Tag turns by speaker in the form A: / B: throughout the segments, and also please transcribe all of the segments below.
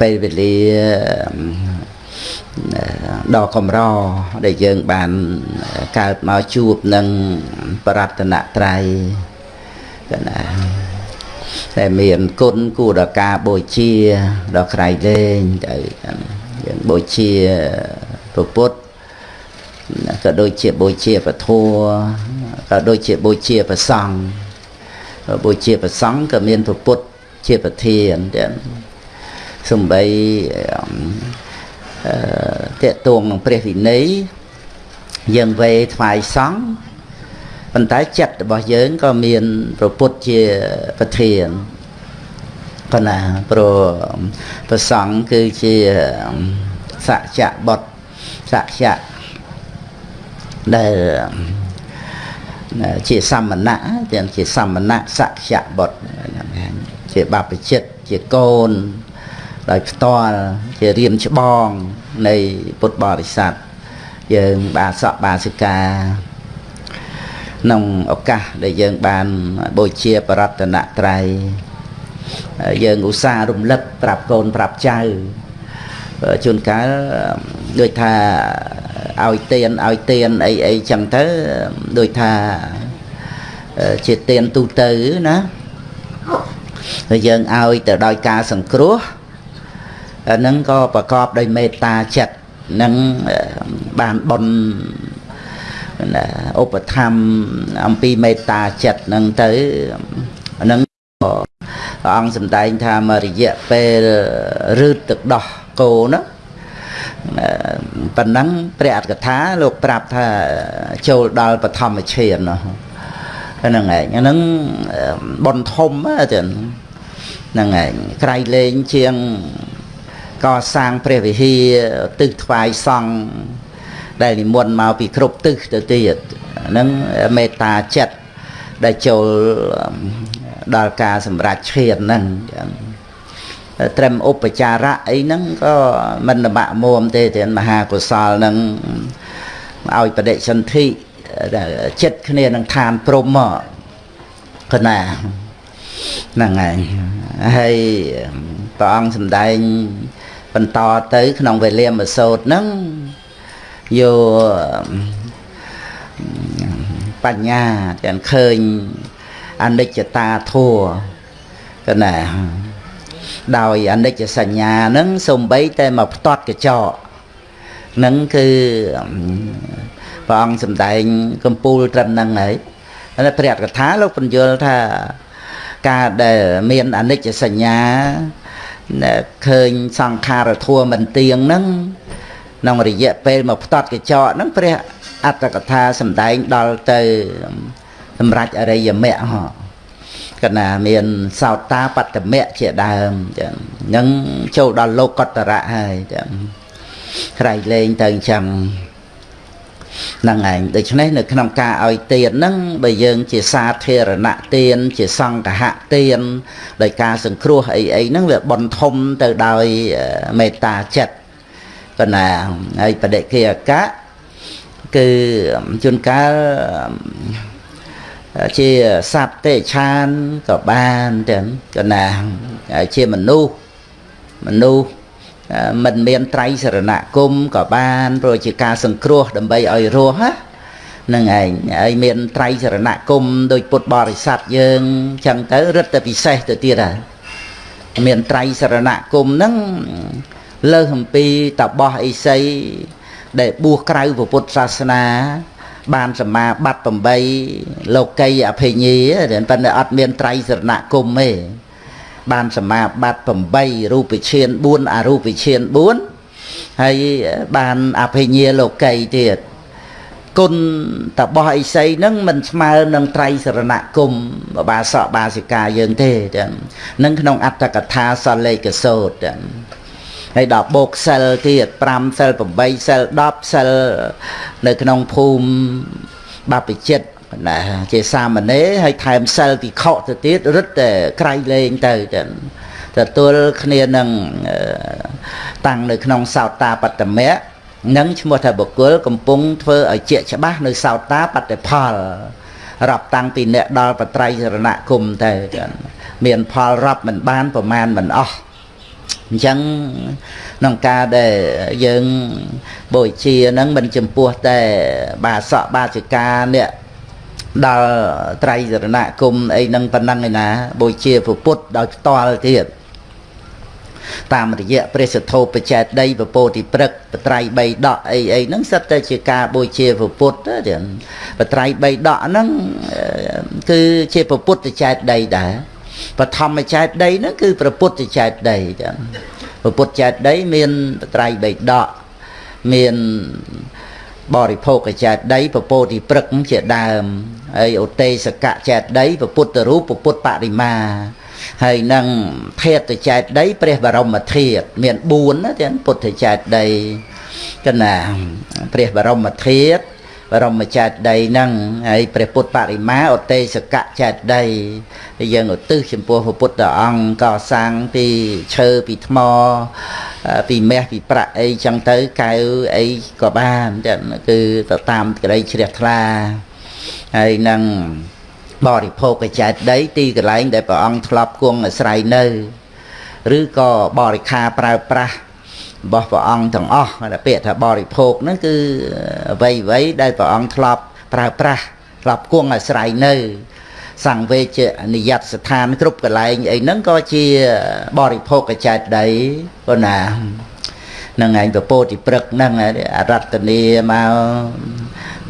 A: ពេលវេលាដ៏កម្រដែលយើងបានកើតមកជួបនឹងបរតនត្រ័យកណាតែមានគុណគួរដល់ការបូជាដល់ក្រៃលែងទៅយើងបូជាព្រះពុទ្ធក៏ដូចជាបូជាពធក៏ដូចជាបូជាព្រះសង្ឃបូជាព្រះសង្ឃក៏មានព្រះពុទ្ធជាប្រធានទាំង សំបីអឺតេតួងនឹងព្រះវិន័យយើងវេថ្វាយសង្ឃប៉ុន្តែចិត្តរបស់យើងក៏មានប្រពុតជាប្រធានប៉ុន្តែព្រោះប្រសង្ឃគឺជាសច្ចៈបុត្រសច្ចៈដែលជាសមណៈទាំងជាសមណៈសច្ចៈបុត្រជាបព្វជិតជាកូន ដោយផ្ទាល់ជារៀមច្បងនៃពុទ្ធបរិស័ទយើងបាសកបាសិកាក្នុងឱកាសដែលយើងបានបូជាបរតនត្រ័យយើងឧស្សាហ៍រំលឹកប្រាប់កូនប្រាប់ចៅជួនកាលដូចថាឲ្យទៀនឲ្យទៀនអីអីចឹងទៅដូចថាជាទៀនទូទៅណាហើយយើងឲ្យទៅដោយការសង្គ្រោះ ហ្នឹងក៏ប្រកបដោយមេត្តាចិត្តនឹងបានបនឧបធម្មអំពីមេត្តាចិត្តហ្នឹងទៅហ្នឹងព្រះអង្គសម្ដែងថាមករយៈពេលរឺតទឹកដោះគោណាប៉ុណ្ណឹងព្រះអត្តកថាលោកប្រាប់ថាចូលដល់បឋមឈានហ្នឹងឯងហ្នឹងបនធំទៅហ្នឹងឯងក្រៃលែងជាង កសាងព្រះវិហារទិសថ្វាយសង់ដែលនិមន្តមកពីគ្រប់ទិសទៅទៀតហ្នឹងមេត្តាចិត្តដែលចូលដល់ការសម្រេចឈានហ្នឹងត្រឹមឧបចារៈអីហ្នឹងក៏មិនលំបាកមួមទេទាំងមហាកុសលហ្នឹងឲ្យបដិសន្ធិចិត្តគ្នានឹងឋានព្រំមកកណាហ្នឹងហើយហើយព្រះអង្គសម្ដែង បន្តទៅ ក្នុងវេលាមសោតហ្នឹងយកបញ្ញាទាំងឃើញអនិច្ចតាធัวកណាដោយអនិច្ចសញ្ញាហ្នឹងសំបីតែមកផ្ទាត់កញ្ចក់ហ្នឹងគឺព្រះអង្គសម្ដែងកំពូលត្រឹមហ្នឹងហើយហើយព្រះកថាលោកបញ្យល់ថាការដែលមានអនិច្ចសញ្ញា ឃើញសង្ខារធัวមិនទៀងហ្នឹងក្នុងរយៈពេលមកផ្ទាត់កញ្ចក់ហ្នឹងព្រះអត្តកថាសម្ដែងដល់ទៅសម្រាប់អរិយមគ្គហ៎កណាមានសោតាបត្តមៈជាដើមចឹងនឹងចូលដល់លោកកតរៈហើយចឹងក្រៃលែងទៅអញ្ចឹង ហ្នឹងឯងដូច្នេះនៅក្នុងការឲ្យទានហ្នឹងបើយើងជាសាធារណទាន ជាសង្ឃហទានដោយការសង្គ្រោះអីអីហ្នឹងវាបនធំទៅដោយមេត្តាចិត្តប៉ុណ្ណាហើយបដិគិអកៈគឺជួនកាលជាសត្វទេឆានក៏បានទាំងកណាជាមនុស្សមនុស្ស មិនមានត្រៃសរណគមក៏បានព្រោះជាការសង្គ្រោះដើម្បីឲ្យរស់ហ្នឹងឯងហើយមានត្រៃសរណគមដោយពុទ្ធបរិស័ទយើងចឹងទៅរឹតតែពិសេសទៅទៀតហើយមានត្រៃសរណគមហ្នឹងលើសអំពីតបោះអិសីដែលបួសក្រៅពុទ្ធសាសនា បានសមាបត្តិ8លោកីអភិញាប៉ុន្តែអត់មានត្រៃសរណគមទេ បានសមាបត្តិ8រូបវិឈាន4អរូបវិឈាន4ហើយបានអភិញាលោកីទៀតគុណតបោះអិសីហ្នឹងមិនស្មើនឹងត្រៃសរណគមបាសកបាសិកាយើងទេចឹងនឹងក្នុងអត្តកថាសលេកសោតចឹងហើយដល់បូកសិលទៀត5សិល8សិល10សិលនៅក្នុងភូមិបព្វជិត ណាជាសាមណេរហើយថែមសិលពិខុទៅទៀតរឹតតែក្រៃលែងទៅចឹងទទួលគ្នានឹងតាំងនៅក្នុងសោតាបត្តមៈនឹងឈ្មោះថាបុគ្គលកំពុងធ្វើឲ្យជាក់ច្បាស់នៅសោតាបត្តផលរាប់តាំងពីអ្នកដល់បត្រៃសរណគមទៅមានផលរាប់មិនបានប្រមាណមិនអស់អញ្ចឹងក្នុងការដែលយើងបូជាហ្នឹងមិនចំពោះតែបាសកបាចិកានេះ ដល់ត្រៃសរណគមអីហ្នឹងប៉ុណ្ណឹងឯណាបូជាពុទ្ធដោយផ្ទាល់ទៀតតាមរយៈព្រះសទ្ធោបចេតដីពពោតិព្រឹកបត្រៃ3ដកអីអីហ្នឹងសិតតែជាការបូជាពុទ្ធទៀតបត្រៃ3ដកហ្នឹងគឺជាពុទ្ធចេតដីដែរបឋមចេតដីហ្នឹងគឺព្រះពុទ្ធចេតដីចឹងព្រះពុទ្ធចេតដីមានបត្រៃ3ដកមាន បរិភោគចេតដីពពោតិព្រឹកជាដើមហើយឧទេសកចេតដីពុទ្ធរូបពុទ្ធបរិមាហើយនឹងធាតុចែកដីព្រះបរមធាតុមាន4ណាទាំងពុទ្ធចែកដីកណាព្រះបរមធាតុ បរមចែកដីហ្នឹងហើយព្រះពុទ្ធបរិមាឧទេសកចែកដីហើយយើងឧទ្ទិសចំពោះព្រះពុទ្ធអង្គកសាងពីឈើពីថ្មពីមាសពីប្រាក់អីចឹងទៅកៅអីក៏បានចឹងគឺទៅតាមក្តីជ្រះថ្លាហើយនឹងបរិភោគចេតដីទីកន្លែងដែលព្រះអង្គធ្លាប់គង់អាស្រ័យនៅ ឬក៏បរិខាប្រើប្រាស់ របស់ព្រះអង្គទាំងអស់ដែលពាក្យថាបរិភោគហ្នឹងគឺអ្វីអ្វីដែលព្រះអង្គធ្លាប់ប្រើប្រាស់ធ្លាប់គង់អាស្រ័យនៅសង្វេជនិយតស្ថានគ្រប់កន្លែងអីហ្នឹងក៏ជាបរិភោគចេតដីប៉ុណ្ណានឹងឯងពពោតិព្រឹកហ្នឹងអរតនីមក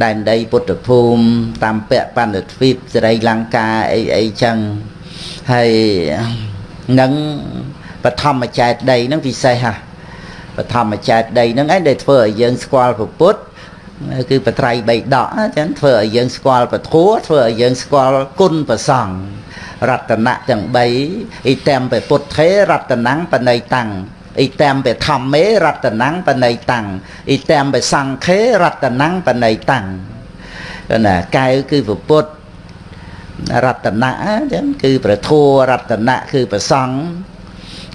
A: ដែនដីពុទ្ធភូមិតាមពៈបណ្ឌទ្វីបសេរីលង្កាអីអីចឹងហើយនឹងបឋមចែកដីហ្នឹងពិសេសហ่ะ បឋមចែកដីហ្នឹងឯងដែលធ្វើឲ្យយើងស្គាល់ពុទ្ធគឺបត្រៃបីដកចឹងធ្វើឲ្យយើងស្គាល់ពធัวធ្វើឲ្យយើងស្គាល់គុណប្រសង្ឃរតនៈទាំង3អ៊ីតាមពពុទ្ធេរតនំបណៃតាំងអ៊ីតាមបធម្មេរតនំបណៃតាំងអ៊ីតាមបសង្ខេរតនំបណៃតាំងណាកែវគឺពុទ្ធរតនៈចឹងគឺប្រធัวរតនៈគឺប្រសង្ឃ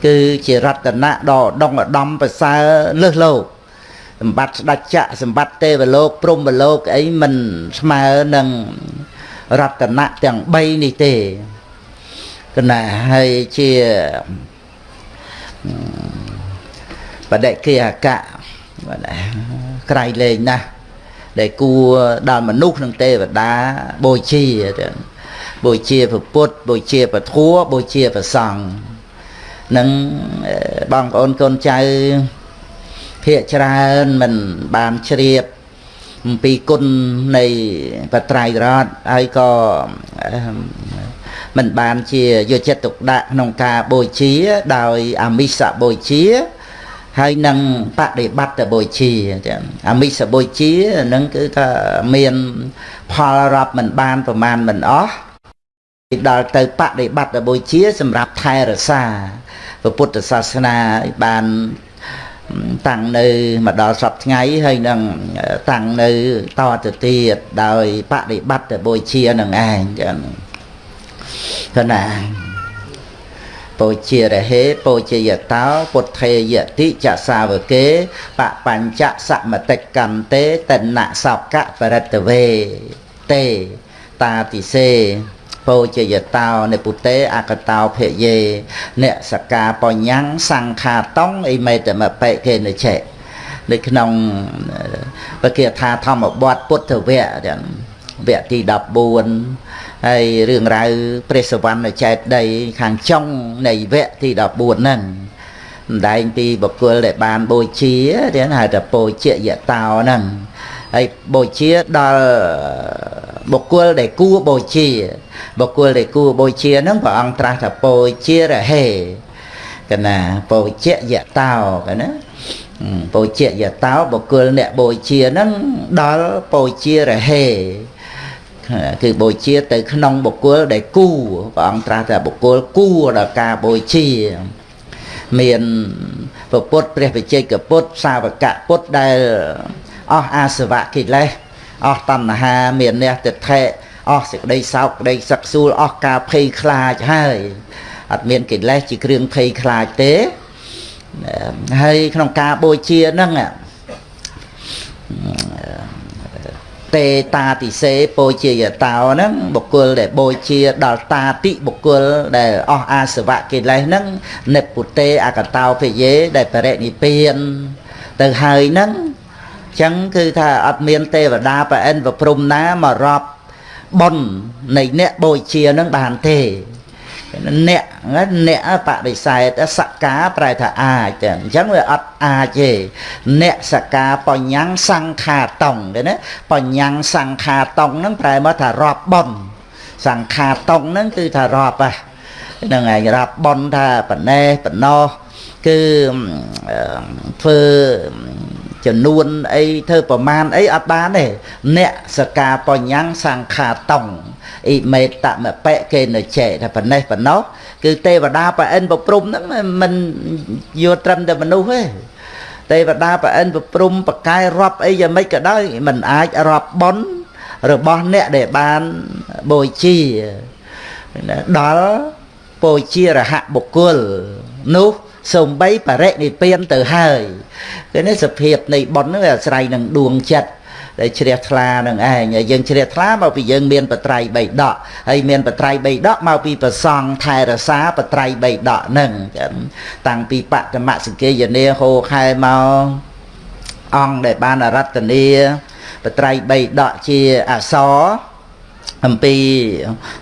A: គឺជារតនៈដ៏ដងឧត្តមប្រសើរលើសលោកសម្បត្តិស្ដេចចក្រសម្បត្តិទេវលោកព្រំលោកអីមិនស្មើនឹងរតនៈទាំង3នេះទេគណៈហើយជាបដិគិអកៈក្រៃលែងណាស់ដែលគួរដល់មនុស្សនិងទេវតាបូជាបូជាពុទ្ធបូជាពធัวបូជាប្រសង្ឃ នឹងបងប្អូនកូនចៅភាកច្រើនមិនបានជ្រាបអំពីគុណនៃបត្រៃរតហើយក៏មិនបានជាយកចិត្តទុកដាក់ក្នុងការបូជា ដោយអាមិសបូជាហើយនឹងបដិបត្តិបូជាចឹងអាមិសបូជានឹងគឺថាមានផលរាប់មិនបានប្រមាណមិនអស់ដល់ទៅបដិបត្តិបូជា សម្រាប់ថែរក្សា ពុទ្ធសាសនាបានតាំងនៅមកដល់សពថ្ងៃហើយនឹងតាំងនៅតទៅទៀតដោយបដិបត្តិបូជានឹងឯងចឹងគណាពោជារហេពោជាយតោពុទ្ធេយតិចសាវកេបបញ្ចសមតិកន្តេតនៈសោកៈបរិតវេទេតាតិសេ ពោជយតោនិពុទេអកតោភយេអ្នកសកាបញ្ញាំងសង្ខាតងអ៊ីមេតមបេកេនិឆេនៅក្នុងបកាថាធម្មបទពុទ្ធវគ្គវគ្គទី14ហើយរឿងរ៉ាវព្រះសវណ្ណចេតដីខាងចុងនៃវគ្គទី14ហ្នឹងម្ដែងពីបុគ្គលដែលបានបូជាទៀតហៅថាពោជាយតោហ្នឹង ហើយបូជាដល់បុគ្គលដែលគួរបូជាបុគ្គលដែលគួរបូជាហ្នឹងព្រះអង្គត្រាស់ថាពោជារហេកណាពោជាយតោកណាពោជាយតោបុគ្គលអ្នកបូជាហ្នឹងដល់ពោជារហេគឺបូជាទៅក្នុងបុគ្គលដែលគួព្រះអង្គត្រាស់ថាបុគ្គលគួដល់ការបូជាមានពុទ្ធព្រះវិជ័យកពុទ្ធសាវកពុទ្ធដែល អស់អាសវៈកិលេសអស់តណ្ហាមានអ្នកទិដ្ឋិអស់សេចក្តីសោកក្តីសឹកសួលអស់ការភ័យខ្លាចហើយអត់មានកិលេសជាគ្រឿងភ័យខ្លាចទេហើយក្នុងការបូជាហ្នឹងទេតាតិសេពោជាយតោហ្នឹងបុគ្គលដែលបូជាដល់តាតិបុគលដែលអស់អាសវៈកិលេសហ្នឹងនិព្ពុទេអកតោភិយេដែលបរិនិព្វានទៅហើយហ្នឹង ចឹងគឺថាអត់មានទេវតាប្រអិនប្រព្រំណាមករាប់បុណ្យនៃអ្នកបូជានឹងបានទេអ្នកអ្នកបដិសេធសក្ការប្រែថាអាចអញ្ចឹងវាអត់អាចទេអ្នកសក្ការបញ្ញាំងសង្ខាតងទេណាបញ្ញាំងសង្ខាតងហ្នឹងប្រែមកថារាប់បុណ្យសង្ខាតងហ្នឹងគឺថារាប់ហ្នឹងឯងរាប់បុណ្យថាបណេះបណោះគឺធ្វើ ចំនួនអីធ្វើប្រមាណអីអត់បានទេអ្នកសកាបញ្ញាំងសង្ខាតងអ៊ីមេតមបៈគេនៅចេថាប៉ុណ្ណេះប៉ុណ្ណោះគឺទេវតាប្រអិនប្រព្រំហ្នឹងមិនយកត្រឹមតែមនុស្សទេទេវតាប្រអិនប្រព្រំបកាយរាប់អីយ៉ាងម៉េចក៏ដោយមិនអាចរាប់ប៉ុនរបស់អ្នកដែលបានបូជាដល់បូជារហបុគ្គលនោះ សំបីបរិនិព្វានទៅហើយគឺនេះសភាពនៃបុណ្យហ្នឹងវាអាស្រ័យនឹងដួងចិត្តដែលជ្រះថ្លានឹងឯងហើយយើងជ្រះថ្លាមកពីយើងមានបត្រៃបីដកហើយមានបត្រៃបីដកមកពីប្រសង់ថែរសាបត្រៃបីដកហ្នឹងតាំងពីបតមសង្កេយនាហោខែមកអង្គដែលបានអរតនីបត្រៃបីដកជាអសរ អំពី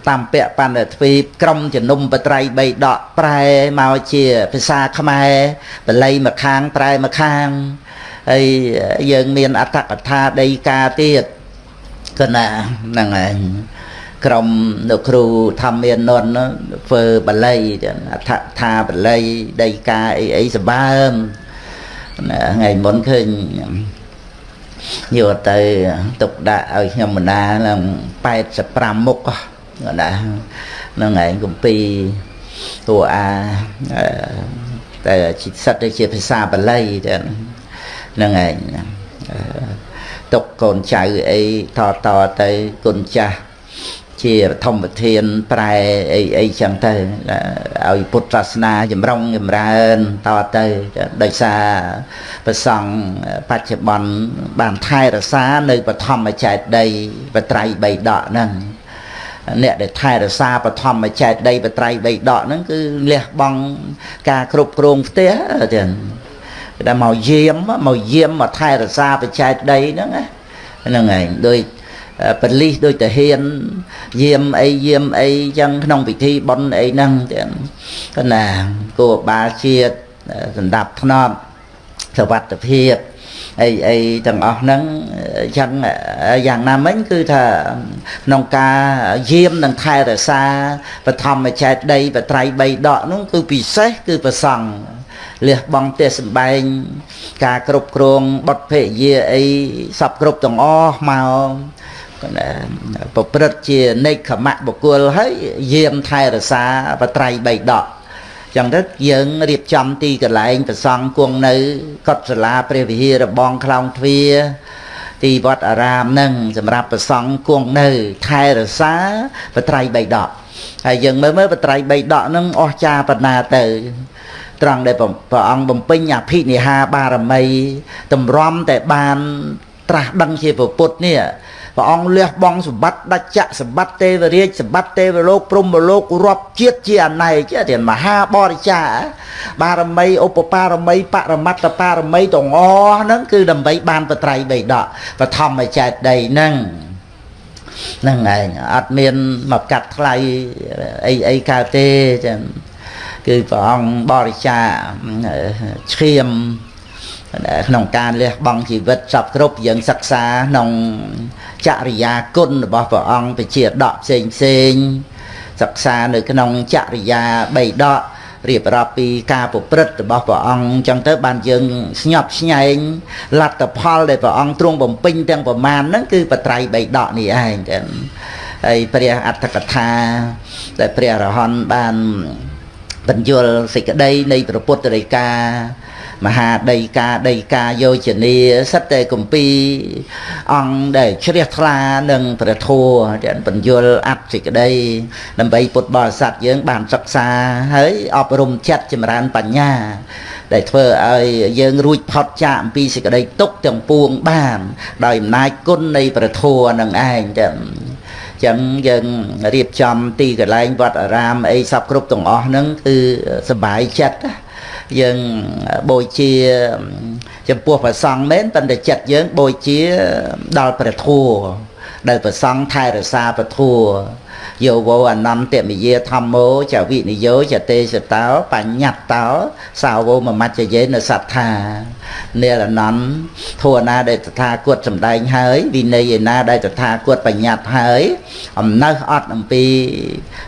A: តាមពៈបណ្ឌទ្វីបក្រុមជំនុំបត្រៃបីដកប្រែមកជាភាសាខ្មែរបល័យមកខាងប្រែមកខាងហើយយើងមានអត្តកថាដីកាទៀតគណាហ្នឹងឯងក្រុមលោកគ្រូធម្មានននធ្វើបល័យអដ្ឋថាបល័យដីកាអីអីសម្បើមថ្ងៃមុនឃើញ យកទៅទុកដាក់ឲ្យខ្ញុំមណាឡើង85មុខណាហ្នឹងឯងកំពីតួអាតែសិតទៅជាភាសាបាលីទៅហ្នឹងឯងទុកកូនចៅអីតតទៅគុណចាស់ ជាធម្មធានប្រែអីអីចឹងទៅឲ្យពុទ្ធសាសនាចម្រុងចម្រើនតទៅដោយសារប្រសង់បច្ចុប្បន្នបានថែរក្សានៅបឋមចេតដីបត្រៃបីដកហ្នឹងអ្នកដែលថែរក្សាបឋមចេតដីបត្រៃបីដកហ្នឹងគឺលះបង់ការគ្រប់គ្រងផ្ទះចឹងដែលមកយាមមកយាមមកថែរក្សាបច្ចេកដីហ្នឹងហ្នឹងឯងដូច បលិសដូចតាហ៊ានយាមអីយាមអីចឹងក្នុងពិធីបុណ្យអីហ្នឹងទាំងកណាគោបាលជាតិសម្ដាប់ធ្នាប់សវត្ថភាពអីអីទាំងអស់ហ្នឹងចឹងយ៉ាងណាមិញគឺថាក្នុងការយាមនិងថែរក្សាបឋមចេតដីបត្រៃ3ដកនោះគឺពិសេសគឺប្រសង់លះបង់ទេសម្បែងការគ្រប់គ្រងបុតភេយាអីសពគ្រប់ទាំងអស់មក ប្រព្រឹត្តជានេកខមៈបុគ្គលហើយយាមថែរសាបត្រៃបីដកចឹងទៅយើងរៀបចំទីកន្លែងប្រសង់គង់នៅកុដិសាលាព្រះវិហាររបងខ្លោងទ្វារទីវត្តអារាមនឹងសម្រាប់ប្រសង់គង់នៅថែរសាបត្រៃបីដកហើយយើងមើលមើលបត្រៃបីដកនឹងអស់ចាបណ្ណាទៅត្រង់ដែលព្រះអង្គបំពេញអភិនិហាបារមីតម្រាំតែបានត្រាស់ដឹងជាពុទ្ធនេះ ព្រះអង្គលះបង់សម្បត្តិដាច់ចក្រសម្បត្តិទេវរាជសម្បត្តិទេវលោកព្រំលោករាប់ជាតិជាអណែកទៀតមហាបរិចាបារមីឧបបារមីបរមត្តបារមីទាំងអស់ហ្នឹងគឺដើម្បីបានបត្រៃបីដកបឋមចេតដីហ្នឹងហ្នឹងឯងអត់មានមកកាត់ថ្លៃអីអីកើតទេចឹងគឺព្រះអង្គបរិចាឈាមក្នុងការលះបង់ជីវិតសពគ្រប់យើងសិក្សាក្នុង ចរិយាគុណរបស់ព្រះអង្គពជាដកផ្សេងផ្សេងសិក្សានៅក្នុងចរិយាបីដករៀបរាប់ពីការប្រព្រឹត្តរបស់ព្រះអង្គអញ្ចឹងទៅបានយើងស្ញប់ស្ញែងលទ្ធផលដែលព្រះអង្គទ្រង់បំពេញទាំងប្រមាណហ្នឹងគឺបត្រៃបីដកនេះឯងចឹងហើយព្រះអត្តកថាដែលព្រះអរហន្តបានបញ្យលសេចក្តីនៃព្រះពុទ្ធរិកា មហាដីកាដីកាយោជនីសិតតែគម្ពីរអង្គដែលជ្រះថ្លានឹងព្រះធម៌ដែលបញ្យលអត្តសេចក្តីដើម្បីពុទ្ធបរិស័ទយើងបានសិក្សាហើយអប់រំចិត្តចម្រើនបញ្ញាដែលធ្វើឲ្យយើងរួចផុតចាកអំពីសេចក្តីទុក្ខទាំងពួងបានដោយអំណាចគុណនៃព្រះធម៌នឹងឯងចឹងអ ចឹងយើងរៀបចំទីកន្លែងវត្តអារាមអីសពគ្រប់ទាំងអស់ហ្នឹងគឺសบายចិត្ត យើងបូជាចំពោះព្រះសង្ឃមែនប៉ុន្តែចិត្តយើងបូជាដល់ព្រះធម៌ ដែលព្រះសង្ឃថែរក្សាព្រះធម៌យោវោអនន្តមយាធម្មោចវិនិយោចទេសតោបញ្ញត្តោសាវោមមច្ចយេនសត្ថានិរអនន្តធัวណាដែលតថាគតសម្ដែងហើយវិន័យឯណាដែលតថាគតបញ្ញត្តិហើយអំណើសអត់អំពី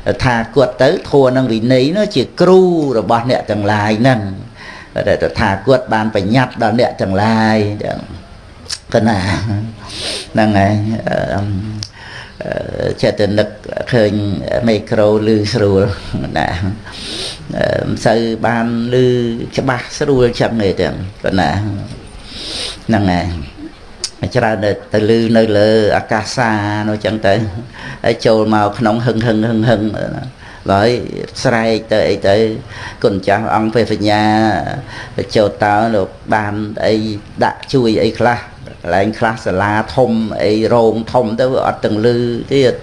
A: តថាគតទៅធัวនឹងវិន័យនោះជាគ្រូរបស់អ្នកទាំងឡាយហ្នឹងដែលតថាគតបានបញ្ញត្តិដល់អ្នកទាំងឡាយហ្នឹង កណាហ្នឹងហើយចិត្តនឹកឃើញមីក្រូឮស្រួលណាមិនសូវបានឮច្បាស់ស្រួលចឹងទេទាំងប៉ុណ្ណាហ្នឹងហើយច្រើនទៅលឺនៅលើអាកាសានោះចឹងទៅហើយចូលមកក្នុងហឹងហឹងហឹងហឹងហើយស្រែកទៅអីទៅគុណចាស់អង្គពេលបញ្ញាចូលតើលោកបានអីដាក់ជួយអីខ្លះ កន្លែងខ្លះសាលាធំអីរោងធំទៅអត់ទាំងលឺទៀត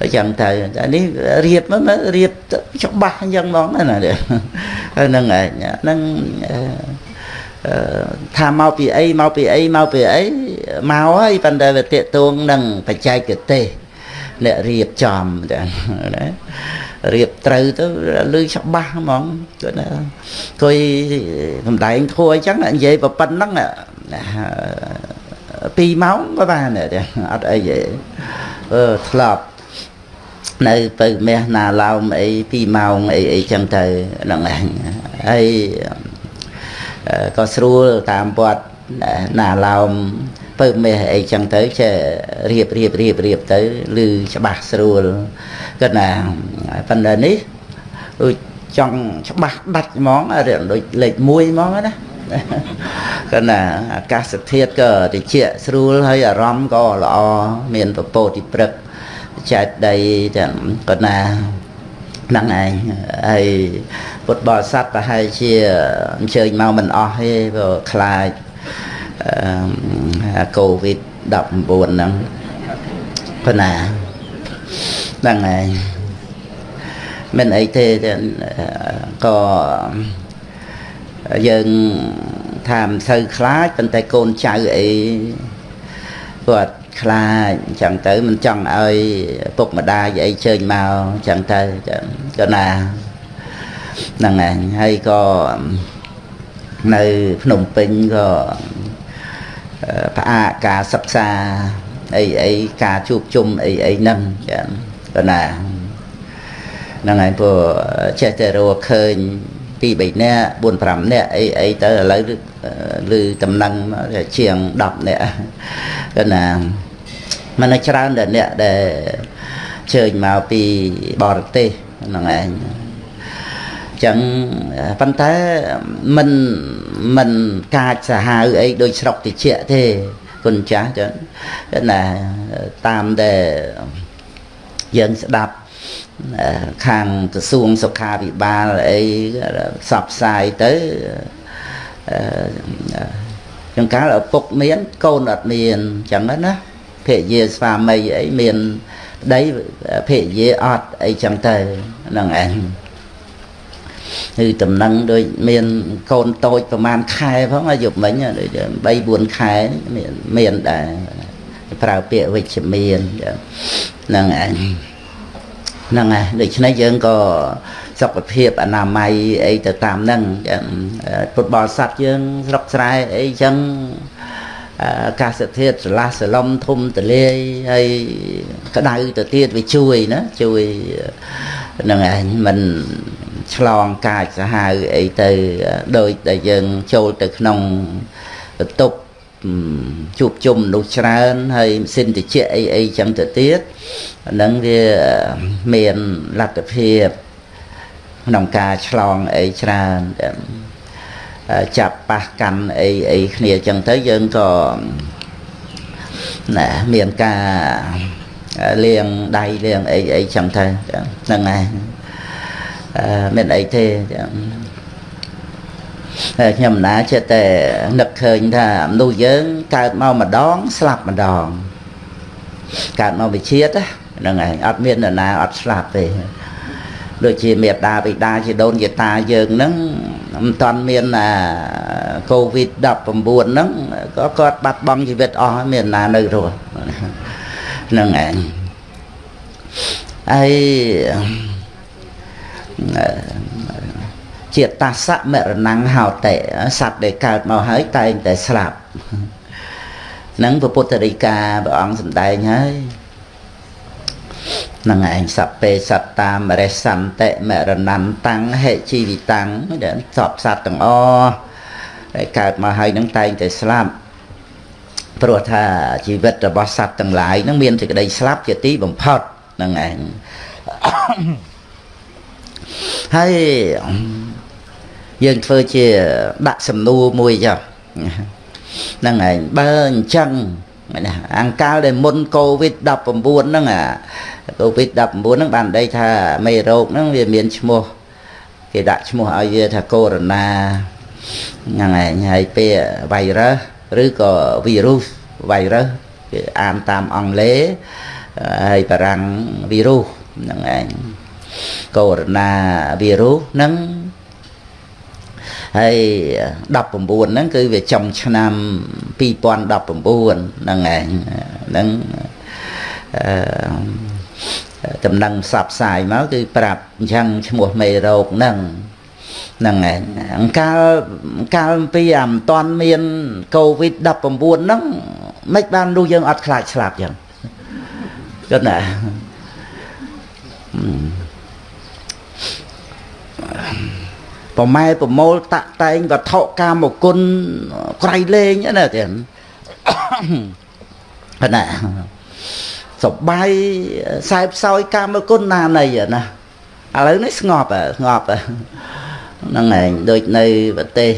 A: អញ្ចឹងទៅនេះរៀបមករៀបច្បាស់អញ្ចឹងហ្មងណាហ្នឹងឯងហ្នឹងថាមកពីអីមកពីអីមកពីអីមកហើយប៉ុន្តែវាតេតួងនឹងបច្ចេកទេសអ្នករៀបចំចឹងណារៀបត្រូវទៅលឺច្បាស់ហ្មងគាត់ណាគួយសំដែងធួអញ្ចឹងនិយាយប៉ុណ្្នឹង 2ម៉ោងក៏បានដែរអត់អីទេអឺធ្លាប់នៅទៅមាសណាឡោមអី2ម៉ោងអីអីចឹងទៅហ្នឹងឯងហើយក៏ស្រួលតាមវត្តណាឡោមពើមេះអីចឹងទៅចេះរៀបរៀបរៀបរៀបទៅឮច្បាស់ស្រួលគាត់ណាប៉ុន្តែនេះដូចចង់ច្បាស់ដាច់ហ្មងដូចលេខ1ហ្មងណា គាត់ណាអាកាសធាតុក៏ត្រជាក់ស្រួលហើយអារម្មណ៍ក៏ល្អមានពពោតិព្រឹកចេតដីទាំងគាត់ណាហ្នឹងឯងហើយពុទ្ធបរិស័ទប្រហែលជាអញ្ជើញមកមិនអស់ទេព្រោះខ្លាចកូវីដ19ហ្នឹងគាត់ណាហ្នឹងឯងមិនអីទេក៏ យើងថាមិនសូវខ្លាចប៉ុន្តែកូនចៅអីគាត់ខ្លាចអញ្ចឹងទៅមិនចង់ឲ្យពុកម្ដាយអីជើញមកអញ្ចឹងទៅក៏ណាហ្នឹងហើយហើយក៏នៅភ្នំពេញក៏ផ្អាកការសិក្សាអីអីការជួបជុំអីអីហ្នឹងចឹងក៏ណាហ្នឹងហើយព្រោះចេះតែរកឃើញ 2 3នាក់4 5នាក់អីអីទៅឥឡូវឬតំណែងជាង10នាក់គឺណាมันច្រើនតែអ្នកដែលជើញមកពីបរទេសហ្នឹងឯងចឹងប៉ុន្តែមិនមិនកាចសាហាវអីដូចស្រុកតិចទេគុណចាស់ចឹងណាតាមដែលយើងស្ដាប់ ខាងក្រសួងសុខាភិបាលអីផ្សព្វផ្សាយទៅចង្កាលឪពុកមានកូនអត់មានអញ្ចឹងណាភរិយាស្វាមីអីមានប្តីភរិយាអត់អីចឹងទៅហ្នឹងឯងគឺតំណឹងដូចមានកូនតូចប្រហែលខែផងអាយុមិញដូច3 4ខែមានមានដែរប្រើពាក្យវិជ្ជមានហ្នឹងឯង ហ្នឹងហើយដូច្នេះយើងក៏សុខភាពអនាម័យអីទៅតាមហ្នឹងពុទ្ធបរិស័ទយើងស្រុកស្រែអីចឹងអាកាសធាតុស្រឡះស្រឡំធំទលាយហើយក្តៅទៅទៀតវាជួយណាជួយនឹងឯងមិនឆ្លងកាចសាហាវអីទៅដោយដែលយើងចូលទៅក្នុងបន្ទប់ ជួបជុំមនុស្សច្រើនហើយម៉ាស៊ីនតិចអីអីចឹងទៅទៀតហ្នឹងវាមានលទ្ធភាពក្នុងការឆ្លងអីច្រើនចាប់ប៉ះកាន់អីអីគ្នាចឹងទៅយើងក៏ណាមានការលាងដៃលាងអីអីចឹងទៅហ្នឹងហើយមានអីទេចឹង ខ្ញុំណាចិត្តតែនឹកឃើញថាមនុស្សយើងកើតមកម្ដងស្លាប់ម្ដងកើតមកវិជាតិហ្នឹងឯងអត់មាននរណាអត់ស្លាប់ទេដូចជាមេដាបិតាជាដូនជាតាយើងហ្នឹងមិនតាន់មានអាកូវីដ19ហ្នឹងក៏គាត់បាត់បង់ជីវិតអស់មានណានៅរស់ហ្នឹងឯងហើយ ជាតាសៈមរណងហោតិសត្វដែលកើតមកហើយតែងតែស្លាប់នឹងពុទ្ធរិកាព្រះអង្គសម្ដែងហើយនឹងឯងសពេសត្តាមរិសន្តិមរណន្តាំងហេជីវិតាំងដែលសពសត្វទាំងអស់ដែលកើតមកហើយនឹងតែងតែស្លាប់ព្រោះថាជីវិតរបស់សត្វទាំងឡាយនឹងមានសេចក្តីស្លាប់ជាទីបំផុតនឹងឯងហើយ យើងធ្វើជាដាក់សំណួរមួយចុះហ្នឹងឯងបើអញ្ចឹងណាអង្កាលដែលមុនកូវីដ19ហ្នឹងអាកូវីដ19ហ្នឹងបានដីថាមេរោគហ្នឹងវាមានឈ្មោះគេដាក់ឈ្មោះឲ្យវាថាកូវីដហ្នឹងឯងហើយពាក្យ virus ឬក៏ virus virus គេអានតាមអង់គ្លេសហើយបារាំង virus ហ្នឹងឯងកូវីដ virus ហ្នឹង ហើយ19ហ្នឹងគឺវាចុងឆ្នាំ2019ហ្នឹងឯងហ្នឹងអឺតំណែងផ្សព្វផ្សាយមកគឺប្រាប់អញ្ចឹងឈ្មោះមេរោគហ្នឹងហ្នឹងឯងអង្កាលកាលពីអាមិនតាន់មានកូវីដ19ហ្នឹងមិនបានรู้យើងអត់ខ្លាចស្លាប់ចឹងគិតណា ប្រម៉ែប្រមូលតាក់តែងវត្ថុកាមគុណក្រៃលែងណាទៀតណាសបាយខ្សែផ្សោយកាមគុណណានៃណាឥឡូវនេះស្ងប់ស្ងប់ហ្នឹងឯងដូចនៅប្រទេស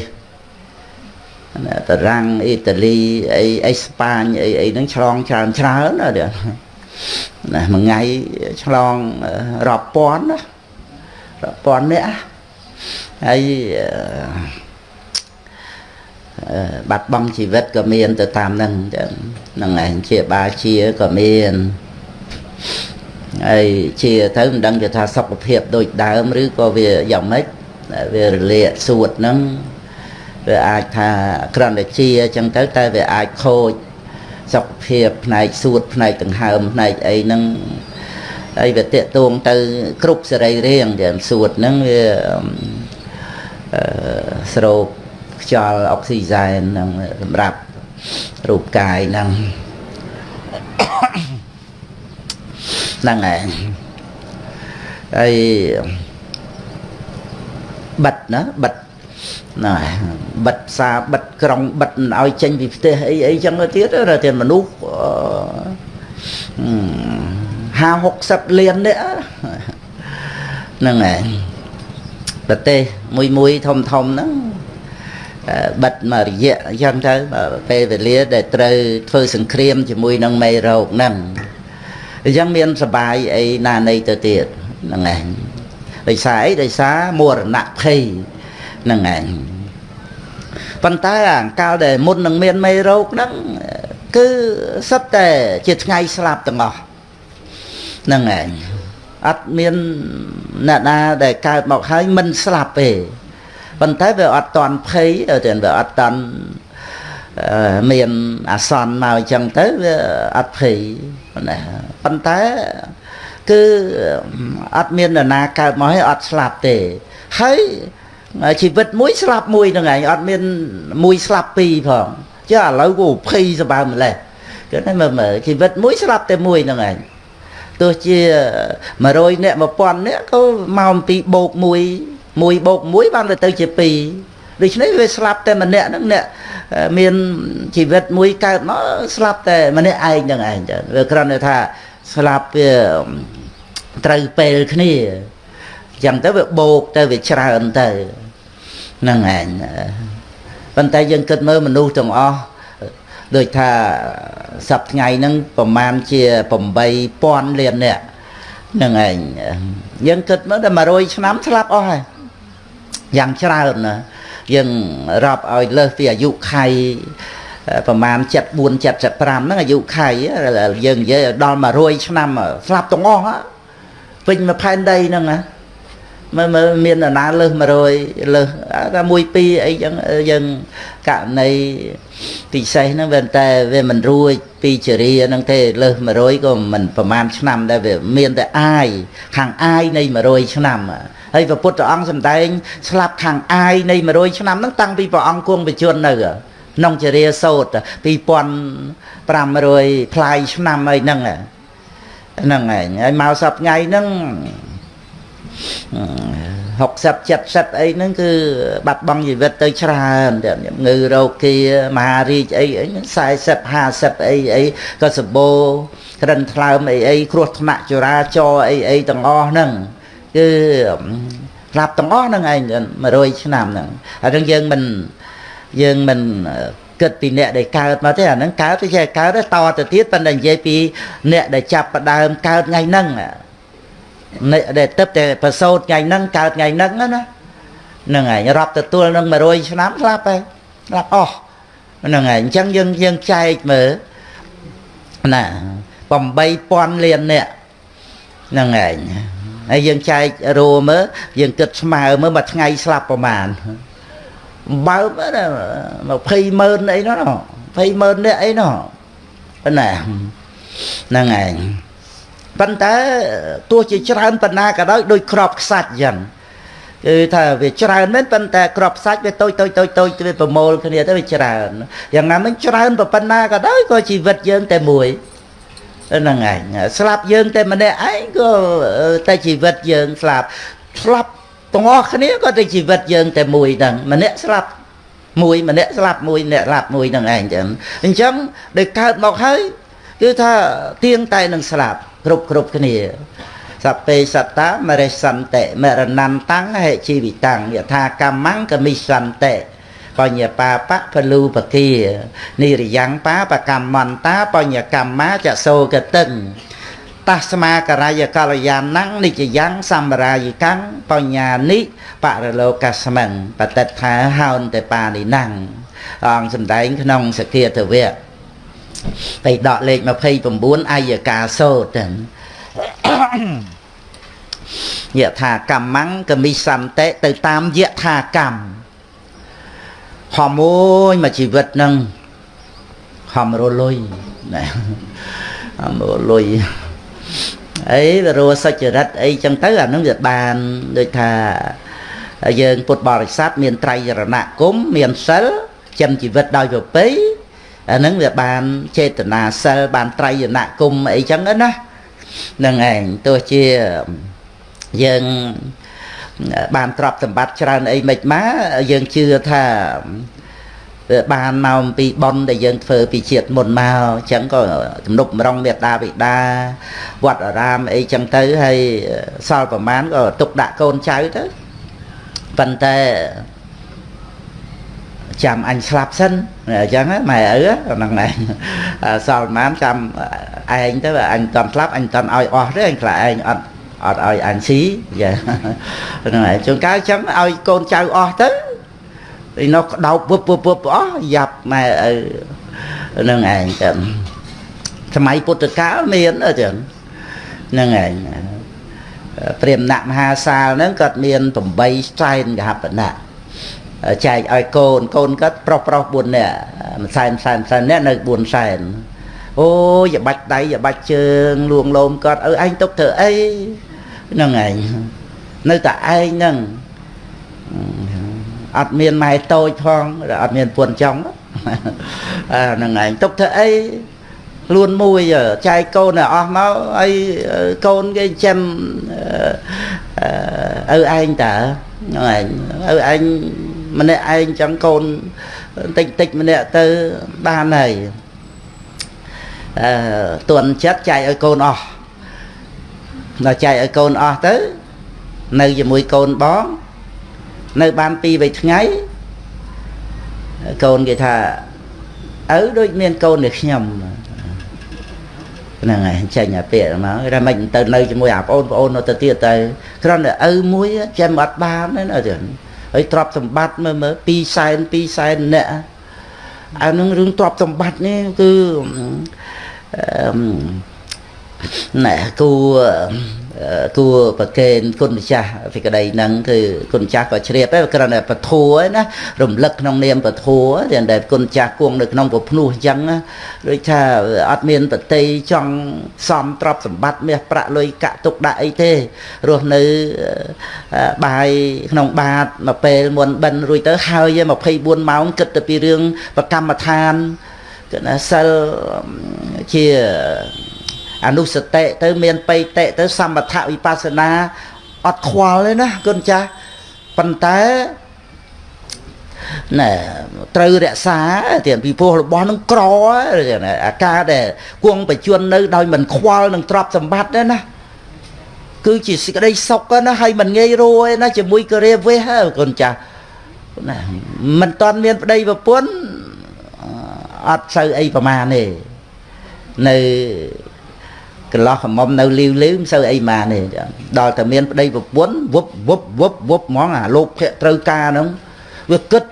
A: តារាំងអ៊ីតាលីអីអេស្ប៉ាញអីអីហ្នឹងឆ្លងច្រើនច្រើនណាណាមួយថ្ងៃឆ្លងរាប់ពាន់ណារាប់ពាន់នាក់ ហើយបាត់បង់ជីវិតក៏មានទៅតាមហ្នឹងហ្នឹងឯងជាបាជាក៏មានហើយជាទៅមិនដឹងថាសុខភាពដូចដើមឬក៏វាយ៉ាងម៉េចវារលាកសួតហ្នឹងវាអាចថាក្រំតែជាអញ្ចឹងទៅតែវាអាចខូចសុខភាពផ្នែកសួតផ្នែកដង្ហើមផ្នែកអីហ្នឹងហើយវាតេតួងទៅ គ្រប់សរីរាង្គទាំងសួតហ្នឹងវា ស្រោបខ្យល់អុកស៊ីហ្សែនហ្នឹងសម្រាប់រូបកាយហ្នឹងហ្នឹងហើយហើយបិទណាបិទណាបិទផ្សារបិទក្រុងបិទមិនឲ្យចេញពីផ្ទះអីអីចឹងទៅទៀតតែមនុស្ស50 60លាននេះហ្នឹងហើយ ប្រទេសមួយមួយធំធំហ្នឹងបិទមករយៈអញ្ចឹងទៅពេលវេលាដែលត្រូវធ្វើសង្គ្រាមជាមួយនឹងមេរោគហ្នឹងអញ្ចឹងមានសបាយអីណានៃទៅទៀតហ្នឹងឯងដោយសារអីដោយសារមរណភ័យហ្នឹងឯងប៉ុន្តែអាកាលដែលមុននឹងមានមេរោគហ្នឹងគឺសិតតែជាថ្ងៃស្លាប់ទាំងអស់ហ្នឹងឯង អត់មានអ្នកណាដែលកើតមកហើយមិនស្លាប់ទេប៉ុន្តែវាអត់តន់ភ័យទៅវាអត់តន់មានអាសន្នមកអញ្ចឹងទៅវាអត់ភ័យណាប៉ុន្តែគឺអត់មាននរណាកើតមកហើយអត់ស្លាប់ទេហើយជីវិតមួយស្លាប់មួយហ្នឹងឯងអត់មានមួយស្លាប់ពីរផងចុះឥឡូវក៏ភ័យសបើម្លេះគឺតែមើលជីវិតមួយស្លាប់តែមួយហ្នឹងឯង ទោះជា100នាក់1000នាក់ក៏មកអំពីបូក1 1បូក1បានទៅជា2ដូច្នេះវាស្លាប់តែម្នាក់ហ្នឹងអ្នកមានជីវិតមួយកើតមកស្លាប់តែម្នាក់ឯងហ្នឹងឯងចាវាគ្រាន់តែថាស្លាប់វាត្រូវពេលគ្នាអញ្ចឹងទៅវាបូកទៅវាច្រើនទៅហ្នឹងឯងប៉ុន្តែយើងគិតមើលមនុស្សទាំងអស់ ដូចថាសប្ថ្ងៃហ្នឹងប្រមាណជា8000លាននាក់ហ្នឹងឯងយើងគិតមើលតែ100ឆ្នាំស្លាប់អស់ហើយយ៉ាងច្រើនណាយើងរាប់ឲ្យលើសពីអាយុខៃប្រហែល74 75ហ្នឹងអាយុខៃយើងនិយាយដល់100ឆ្នាំស្លាប់ទាំងអស់ពេញមួយផែនដីហ្នឹងណា មើលមើលមានអាណាលើស100លើសតែមួយពីរអីចឹងយើងករណីពិសេសហ្នឹងវាតែវាមិនរួចពីចរិយាហ្នឹងទេលើស100ក៏មិនប្រមាណឆ្នាំដែរវាមានតែអាយខាងអាយនៃ100ឆ្នាំហើយព្រះពុទ្ធអង្គសម្ដែងស្លាប់ខាងអាយនៃ100ឆ្នាំហ្នឹងតាំងពីព្រះអង្គគង់បជននៅក្នុងចរិយាសោត2500ផ្លាយឆ្នាំអីហ្នឹងហ្នឹងឯងហើយមកសប្ថ្ងៃហ្នឹង 60 70អីហ្នឹងគឺបាត់បង់ជីវិតទៅច្រើនតែងើរោគាមហារាជអីអី40 50អីអីក៏សម្បូរក្រិនថ្លើមអីអីគ្រោះថ្នាក់ចរាចរអីអីទាំងអស់ហ្នឹងគឺស្លាប់ទាំងអស់ហ្នឹងឯង100ឆ្នាំហ្នឹងហើយហ្នឹងយើងមិនយើងមិនគិតពីអ្នកដែលកើតមកទេអាហ្នឹងកើតទៅជាកើតទៅតទៅទៀតប៉ុន្តែនិយាយពីអ្នកដែលចាប់ផ្ដើមកើតថ្ងៃហ្នឹង ដែលទឹកតែប្រសូតថ្ងៃហ្នឹងកើតថ្ងៃហ្នឹងណាហ្នឹងហើយរាប់ទទួលនឹង100ឆ្នាំស្លាប់ហើយស្លាប់អស់ហ្នឹងហើយអញ្ចឹងយើងយើងចែកមើលណា8000លានអ្នកហ្នឹងហើយហើយយើងចែករੂមើលយើងគិតស្មើមើលមួយថ្ងៃស្លាប់ប្រមាណបើណា20ម៉ឺនអីនោះ20ម៉ឺនអ្នកអីនោះណាហ្នឹងហើយ ប៉ុន្តែទោះជាច្រើនប៉ុណ្ណាក៏ដោយដូចក្របខ្សាច់អញ្ចឹងគឺថាវាច្រើនមែនប៉ុន្តែក្របសាច់វាតូចតូចតូចតូចវាប្រមូលគ្នាទៅវាច្រើនយ៉ាងណាមិញច្រើនប៉ុណ្ណាក៏ដោយក៏ជីវិតយើងតែមួយហ្នឹងឯងស្លាប់យើងតែម្នាក់ឯងក៏តែជីវិតយើងស្លាប់ស្លាប់ទាំងអស់គ្នាក៏តែជីវិតយើងតែមួយហ្នឹងម្នាក់ស្លាប់មួយម្នាក់ស្លាប់មួយអ្នកស្លាប់មួយហ្នឹងឯងចឹងអញ្ចឹងដោយកើតមកហើយគឺថាទៀងតែនឹងស្លាប់ គ្រប់គ្រប់គ្នាសពេសត្តាមរិសន្តិមរណន្តੰហេជីវិតੰយថាកម្មੰកមិសន្តិបញ្ញបាបៈពលូបគានិរិយ៉ាងបាបកម្មន្តាបញ្ញកម្មាចសោកតឹងតស្មាករយកលយានੰនិច្ចយ៉ាងសម្រាយកាំងបញ្ញានិបរលោកស្មឹងបតិដ្ឋាហោនតេបានិណੰអង្គសំដែងក្នុងសគាទវៈ បៃដកលេខ29អាយកាសោតយថាកម្មੰកមិសន្តិទៅតាមយថាកម្មហមមួយមួយជីវិតនឹងហមរលុយណាហមរលុយអីរស់សុចរិតអីចឹងទៅអានឹងវាបានដូចថាយើងពុទ្ធបរិស័ទមានត្រៃរណគមមានសិលចិញ្ចឹមជីវិតដោយប្រពៃ អាហ្នឹងវាបានចេតនាសិលបានត្រៃណគុំអីចឹងណាហ្នឹងឯងទោះជាយើងបានទ្រព្យសម្បត្តិច្រើនអីមិនមកយើងជឿថាបានមកអំពីប៉ុនដែលយើងធ្វើពីជាតិមុនមកអញ្ចឹងក៏ទំនុកម្រងមេត្តាបិតាវត្តអារាមអីចឹងទៅហើយសល់ប្រមាណក៏ទុកដាក់កូនចៅទៅប៉ុន្តែ ចាំអញស្លាប់សិនអញ្ចឹងម៉ែឪហ្នឹងឯងសល់ប្រហែលចាំឯងទៅអញមិនតាន់ស្លាប់អញមិនតាន់ឲ្យអស់ទេអញខ្លាចឯងអត់អត់ឲ្យអញស៊ីយ៉ាហ្នឹងឯងជួនកាលអញ្ចឹងឲ្យកូនចៅអស់ទៅឯនោះក្តោបពឹបពឹបពឹបអស់យ៉ាប់ម៉ែឪហ្នឹងឯងចឹងសម័យពុទ្ធកាលមានអញ្ចឹងហ្នឹងឯងព្រាមណៈមហាសាលហ្នឹងគាត់មាន8សែនកហបណៈ ចែកឲ្យកូនកូនគាត់ប្រុសប្រុស4នាក់មួយសែនសែនសែននាក់នៅ4សែនអូយបាច់ដៃយបាច់ជើងលួងលោមគាត់អើឯងទុកធ្វើអីហ្នឹងឯងនៅតែឯងហ្នឹងអត់មានម៉ែតូចផងអត់មានពួនចង់ហ្នឹងឯងទុកធ្វើអីខ្លួនមួយចែកកូនឲ្យអស់មកហើយកូនគេចិញ្ចឹមឪឯងតើហ្នឹងឯងឪឯង ម្នាក់ឯងចឹងកូនតិចតិចម្នាក់ទៅបានហើយអឺទន់ចិត្តចែកឲ្យកូនអស់ដល់ចែកឲ្យកូនអស់ទៅ នៅជាមួយកូនបង នៅបានពីរបីថ្ងៃកូនគេថាឪដូចមានកូននេះខ្ញុំហ្នឹងហើយចេញអាពាក្យមកតែមិនទៅនៅជាមួយអាប្អូនប្អូននៅទៅទៀតទៅគ្រាន់តែឪមួយចាំអត់បានទេណាចឹង ហើយទ្រព្យសម្បត្តិមើលមើល2សែន2សែនអ្នកអានឹងរឿងទ្រព្យសម្បត្តិនេះគឺអឺណែគូ គួរប្រកេនគុណម្ចាស់ពីក្តីហ្នឹងគឺគុណម្ចាស់ក៏ជ្រាបដែរគ្រាន់តែពធัวណារំលឹកក្នុងនាមពធัวទាំងតែគុណម្ចាស់គង់នៅក្នុងពភ្នោះអញ្ចឹងដូចថាអត់មានបតីចង់សំទ្រព្យសម្បត្តិមាសប្រាក់លុយកាក់ទុកដាក់អីទេរស់នៅបាយក្នុងបាតមកពេលមុនបិណ្ឌរួចទៅហើយ24ម៉ោងគិតទៅពីរឿងប្រកម្មដ្ឋានគឺណាសិលជា អនុសតិទៅមានបៃតិទៅសម្បថវិបស្សនាអត់ខ្វល់ទេណាគុណចាស់ប៉ុន្តែណែត្រូវរក្សាទៀតពីព្រោះរបស់នឹងក្រអាការដែលគង់បច្ចុប្បន្ននៅដោយមិនខ្វល់នឹងទ្រព្យសម្បត្តិទេណាគឺជាសេចក្តីសុខណាហើយមិនងាយរួយណាជាមួយករាវេះគុណចាស់ណាមិនតាន់មានប្តីប្រពន្ធអត់សូវអីប្រមាណទេនៅ កន្លោះកំមុំនៅលីវលីវមិនសូវអីម៉ានទេដល់តែមានប្តីប្រពន្ធវឹបវឹបវឹបវឹបហ្មងអាលោកភៈត្រូវការហ្នឹងវាគិត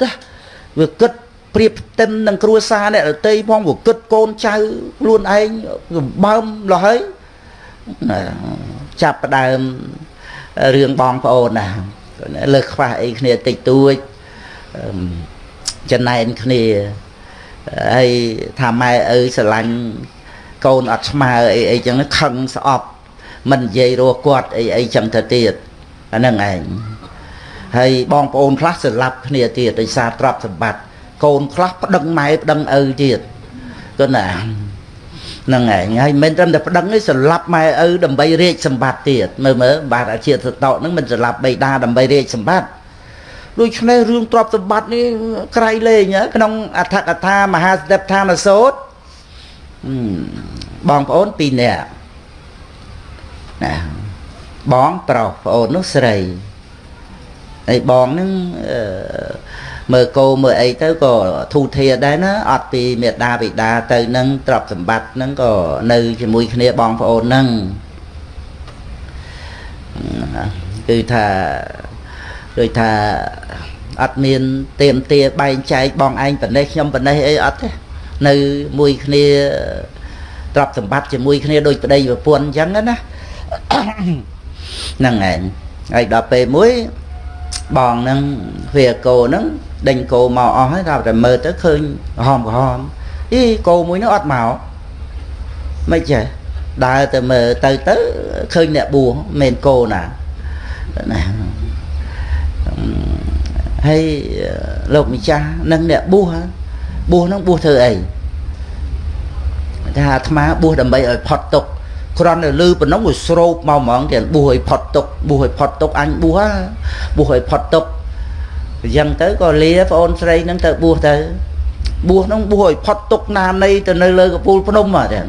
A: វាគិតប្រៀបផ្ទឹមនឹងគ្រួសារអ្នករតីផងវាគិតកូនចៅខ្លួនឯងសម្បើមលោះហើយចាប់ផ្ដើមរឿងបងប្អូនណាលើខ្វះអីគ្នាតិចតួចចំណែនគ្នាហើយថាម៉ែឪស្រឡាញ់ កូនអត់ស្មើអីអីចឹងខឹងស្អប់មិននិយាយរស់គាត់អីអីចឹងទៅទៀតអាហ្នឹងឯងហើយបងប្អូនខ្លះស្លាប់គ្នាទៀតដោយសារទ្រព្យសម្បត្តិកូនខ្លះប្តឹងម៉ែប្តឹងឪទៀតគណាហ្នឹងឯងហើយមិនត្រឹមតែប្តឹងទេស្លាប់ម៉ែឪដើម្បីរាជសម្បត្តិទៀតមើលមើលបាទអាជាសតោហ្នឹងមិនស្លាប់បៃតាដើម្បីរាជសម្បត្តិដូច្នេះរឿងទ្រព្យសម្បត្តិនេះក្រៃលែងក្នុងអដ្ឋកថាមហាសតិដ្ឋានសោត បងប្អូន2នាក់ណាបងប្រុសប្អូននោះស្រីហើយបងនឹងមើលគោមើលអីទៅក៏ធូធាដែរណាអត់ពីមេដាបិតាទៅនឹងទ្រព្យសម្បត្តិហ្នឹងក៏នៅជាមួយគ្នាបងប្អូនហ្នឹងគឺថាដូចថាអត់មានទៀមទាបែងចែកបងឯងប៉ុណ្ណេះខ្ញុំប៉ុណ្ណេះអីអត់ទេ នៅមួយគ្នាទ្រព្យសម្បត្តិជាមួយគ្នាដូចប្តីប្រពន្ធអញ្ចឹងណាហ្នឹងឯងហើយដល់ពេលមួយបងហ្នឹងវាគោហ្នឹងដេញគោមកអស់ហើយដល់តែមើលទៅឃើញក្រហមក្រហមអីគោមួយនោះអត់មកមិនចេះដើរទៅមើលទៅទៅឃើញអ្នកបួសមិនគោណាណាហើយលោកម្ចាស់នឹងអ្នកបួស បួសហ្នឹងបួសធ្វើអីថាអាត្មាបួសដើម្បីឲ្យផុតទុកគ្រាន់តែលឺប៉ុណ្ណឹងវាស្រោបមកហ្មងទៀតបួសឲ្យផុតទុកបួសឲ្យផុតទុកអញបួសបួសឲ្យផុតទុកអញ្ចឹងទៅក៏លាប្អូនស្រីហ្នឹងទៅបួសទៅបួសហ្នឹងបួសឲ្យផុតទុកណានៃទៅនៅលើកពូលភ្នំហ្នឹងទៀត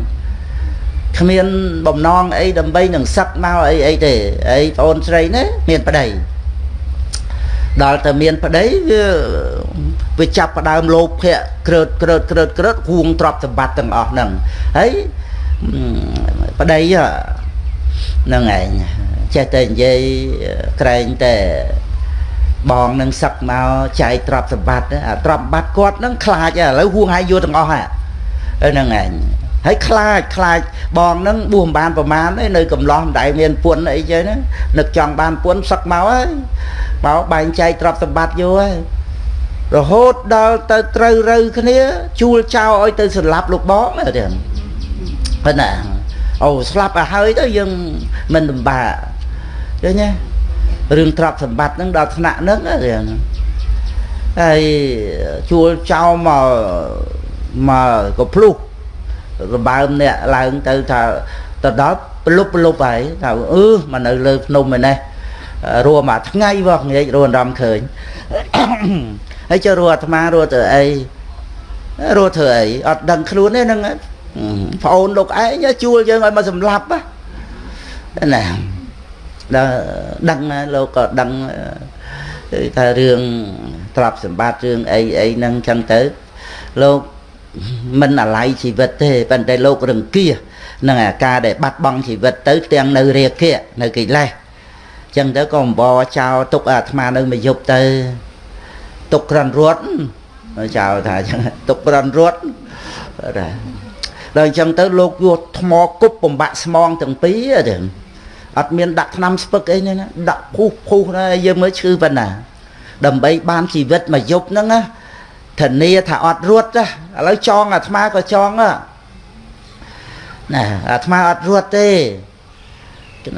A: គ្មានបំណងអីដើម្បីនឹងសឹកមកអីអីទេអីប្អូនស្រីណាមានប្តី ដល់តែមានប្តីវាវាចាប់ផ្ដើមលោភៈក្រើតក្រើតក្រើតក្រើតហួងទ្រព្យសម្បត្តិទាំងអស់ហ្នឹងហើយប្តីហ្នឹងឯងចេះតែនិយាយក្រែងតែបងនឹងសឹកមកចែកទ្រព្យសម្បត្តិអាទ្រព្យសម្បត្តិគាត់ហ្នឹងខ្លាចឥឡូវហួងឲ្យយកទាំងអស់ហ្នឹងឯង ហើយខ្លាចខ្លាចបងនឹងបួសមិនបានប្រមាណទេនៅកំឡោះមិនដែលមានពុនអីចឹងនឹកចង់បានពុនសឹកមកហើយមកបែងចែកទ្រព្យសម្បត្តិយកហើយរហូតដល់ទៅត្រូវរូវគ្នាជួលចោលឲ្យទៅស្លាប់លោកបងទេប៉ុណ្ណាអូស្លាប់ទៅហើយទៅយើងមិនលំបាកឃើញទេរឿងទ្រព្យសម្បត្តិហ្នឹងដល់ថ្នាក់ហ្នឹងទេហើយជួលចោលមកមកក៏ភ្លុះ របើមអ្នកឡើងទៅថាទៅដល់ប្រលប់ប្រលប់ហើយថាអឺមកនៅលើភ្នំឯនេះរួមមួយថ្ងៃវោះងាយរួមអារម្មណ៍ឃើញហើយចុះរੂអាត្មារੂទៅអីរੂធ្វើអីអត់ដឹងខ្លួនទេហ្នឹងប្អូនលោកឯងជួលយើងឲ្យមកសម្លាប់ណាដល់ដឹងលោកក៏ដឹងថារឿងទ្រព្យសម្បត្តិរឿងអីអីហ្នឹងចឹងទៅលោក មិនអាល័យជីវិតទេប៉ុន្តែលោករង្គៀសនឹងអាការដែលបាត់បង់ជីវិតទៅទាំងនៅរាគៈនៅកិលេសចឹងទៅក៏អំបរចោលទុកអាត្មានៅមួយយប់ទៅទុកក្រាន់រត់ចោលថាអញ្ចឹងទុកប្រន់រត់ដែរដល់អញ្ចឹងទៅលោកយកថ្មគប់បំបាក់ស្មងទាំងពីរទាំងអត់មានដាក់ថ្នាំស្ពឹកអីទេណាដាក់ភុះភុះណាយើងមើលឈឺប៉ុណ្ណាដើម្បីបានជីវិតមួយយប់ហ្នឹងណា ធានាថាអត់រត់ណាឥឡូវចងអាត្មាក៏ចងណាអាត្មាអត់រត់ទេ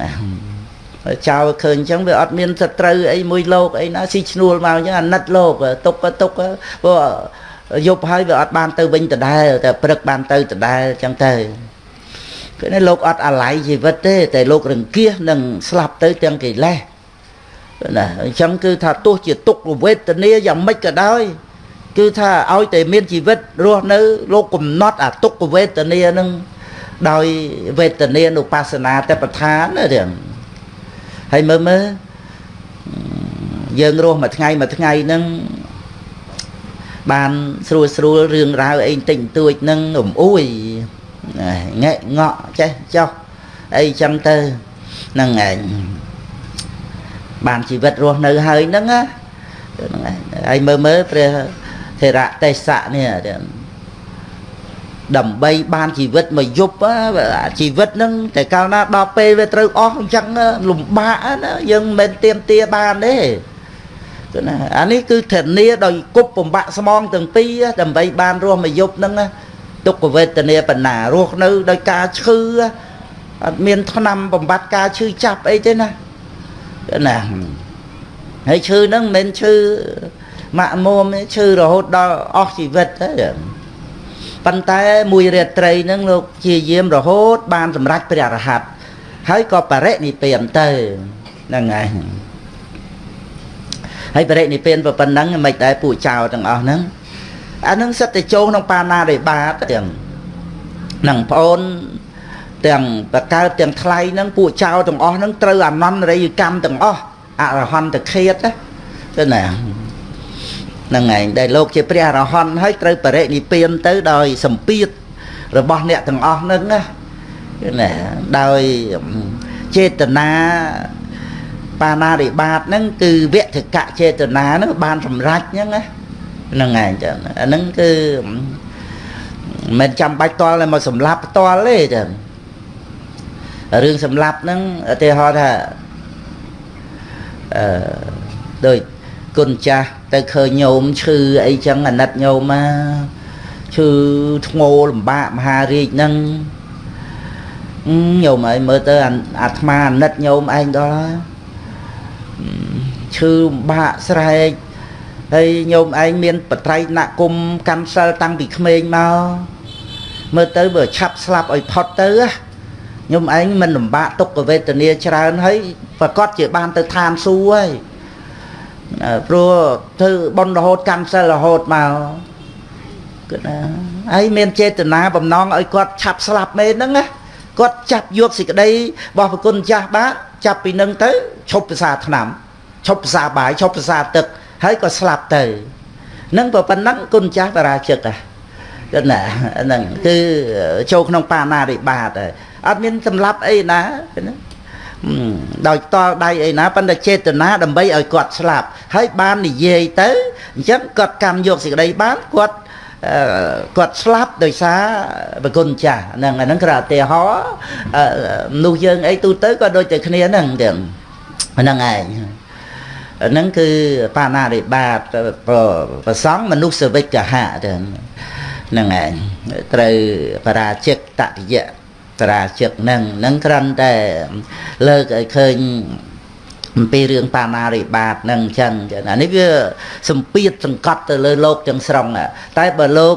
A: ណាចៅឃើញអញ្ចឹងវាអត់មានសត្រូវអីមួយលោកអីណាស៊ីឈ្នួលមកអញ្ចឹងអាណិតលោកទុកក៏ទុកព្រោះយប់ហើយវាអត់បានទៅវិញដដែលតែព្រឹកបានទៅដដែលអញ្ចឹងទៅគឺនេះលោកអត់អាល័យជីវិតទេតែលោករង្គៀសនឹងស្លាប់ទៅទាំងកិលេសណាអញ្ចឹងគឺថាទោះជាទុកវេទនាយ៉ាងម៉េចក៏ដោយ គឺថាឲ្យតែមានជីវិតរស់នៅ លោកកំណត់អាទុក្ខវេទនានឹងដោយវេទនានុបស្សនាតបឋានណារឿងហើយមើលមើលយើងរស់មួយថ្ងៃមួយថ្ងៃហ្នឹងបានស្រួលស្រួលរឿងរ៉ាវអីតិចតួចហ្នឹងរំអួយងែកងក់ចេះចោះអីចឹងទៅហ្នឹងឯងបានជីវិតរស់នៅហើយហ្នឹងណាហ្នឹងឯងហើយមើលមើលព្រះ ធរៈទេសៈនេះដើម្បីបានជីវិតមួយយប់ជីវិតហ្នឹងតែកាលណាដល់ពេលវាត្រូវអស់អញ្ចឹងលំបាកណាយើងមិនមែនទៀមទាបានទេគឺណាអានេះគឺធានាដោយគប់បំបាក់ស្មងទាំងពីរដើម្បីបានរស់មួយយប់ហ្នឹងទុក្ខវេទនាបណ្ណារស់នៅដោយការឈឺអត់មានថ្នាំបំបត្តិការឈឺចាប់អីទេណាគឺណាហើយឈឺហ្នឹងមិនមែនឈឺ ម៉ាក់មុំឈឺរហូតដល់អស់ជីវិតទេប៉ុន្តែមួយរាត្រីហ្នឹងលោកជាយាមរហូត បានសម្រេចព្រះអរហន្តហើយក៏បរិនិព្វានទៅហ្នឹងហើយហើយបរិនិព្វានប៉ុណ្ណឹងមិនដែរពួកចៅទាំងអស់ហ្នឹងអានឹងសិតតែចូលក្នុងបាណារិបាតទាំងនឹងប្អូនទាំងបកើតទាំងថ្លៃហ្នឹងពួកចៅទាំងអស់ហ្នឹងត្រូវអនន្តរិយកម្មទាំងអស់អរហន្តឃាតទៅណា ហ្នឹងឯងដែលលោកជាព្រះអរហន្តហើយត្រូវបរិនិព្វានទៅដោយសម្ពាធរបស់អ្នកទាំងអស់ហ្នឹងណាណាដោយចេតនាបាណារិបាតហ្នឹងគឺវគ្គកចេតនាហ្នឹងបានសម្រេចហ្នឹងណាហ្នឹងឯងចឹងអាហ្នឹងគឺមិនចាំបាច់តល់តែមកសម្លាប់ផ្ទាល់ទេចឹងរឿងសម្លាប់ហ្នឹងឧទាហរណ៍ថាអឺដូចគុណចាស់ ទៅឃើញញោមឈឺអីចឹងអាណិតញោមមកឈឺធ្ងោលំបាកមហារាជហ្នឹងញោមអីមើលទៅអាត្មាអាណិតញោមឯងដល់ហើយឈឺលំបាកស្រែកហើយញោមឯងមានបត្រៃណគុំកាន់សិលតាំងពីក្មេងមកមើលទៅបើឆាប់ស្លាប់ឲ្យផុតទៅញោមឯងមិនលំបាកទុក្ខវេទនាច្រើនហើយប្រកាសជាបានទៅឋានសួគ៌ហើយ ព្រោះធ្វើបន់រហូតកាន់សិលរហូតមកគឺណាហើយមានចេតនាបំណងឲ្យគាត់ឆាប់ស្លាប់មែនហ្នឹងណាគាត់ចាប់យកសេចក្តីរបស់ប្រគុណចាស់បាទចាប់ពីនឹងទៅឈប់ភាសាឆ្នាំឈប់ភាសាបាយឈប់ភាសាទឹកហើយក៏ស្លាប់ទៅនឹងប៉ុណ្ណឹងគុណចាស់បរាជិកគឺណាហ្នឹងគឺចូលក្នុងបាណារិបាតហើយអត់មានសម្លាប់អីណាណា ដោយតល់ដៃអីណាប៉ុន្តែចេតនាដើម្បីឲ្យគាត់ស្លាប់ហើយបាននិយាយទៅអញ្ចឹងគាត់កម្មយកសេចក្តីបានគាត់គាត់ស្លាប់ដោយសារប្រគុណចាស់ហ្នឹងអាហ្នឹងគឺឧទាហរណ៍មនុស្សយើងអីទូទៅក៏ដូចតែគ្នាហ្នឹងទាំងហ្នឹងឯងហ្នឹងគឺបាណារិបាតប្រសងមនុស្សវិកហៈទៅហ្នឹងឯងត្រូវបរាជិកតតិយៈ បរាជិកហ្នឹងហ្នឹងគ្រាន់តែលើកឲ្យឃើញអំពីរឿងបាណារិបាតហ្នឹងអញ្ចឹងអានេះវាសម្ពាធសង្កត់ទៅលើលោកទាំងស្រុងតែបើលោក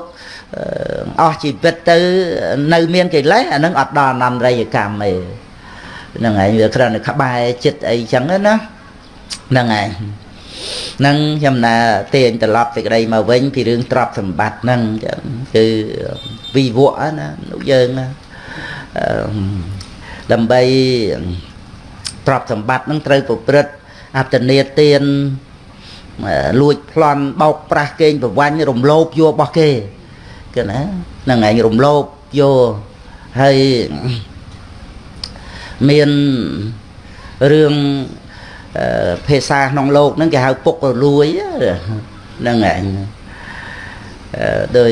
A: អស់ជីវិតទៅនៅមានកិលេសអានឹងអត់ដល់អនន្តរិយកម្មទេហ្នឹងឯងវាគ្រាន់តែក្បែរចិត្តអីចឹងណាហ្នឹងឯងនឹងខ្ញុំណាទាញត្រឡប់សេចក្តីមកវិញពីរឿងទ្រព្យសម្បត្តិហ្នឹងគឺវិវៈណាលោកយើងណា ដើម្បីទ្រព្យសម្បត្តិនឹងត្រូវប្រព្រឹត្តអត្តនេទានលួចប្លន់បោកប្រាស់កេងប្រវាញ់រំលោភយករបស់គេគឺណានឹងឯងរំលោភយកហើយមានរឿងភាសាក្នុងលោកហ្នឹងគេហៅពុករលួយហ្នឹងឯងដោយ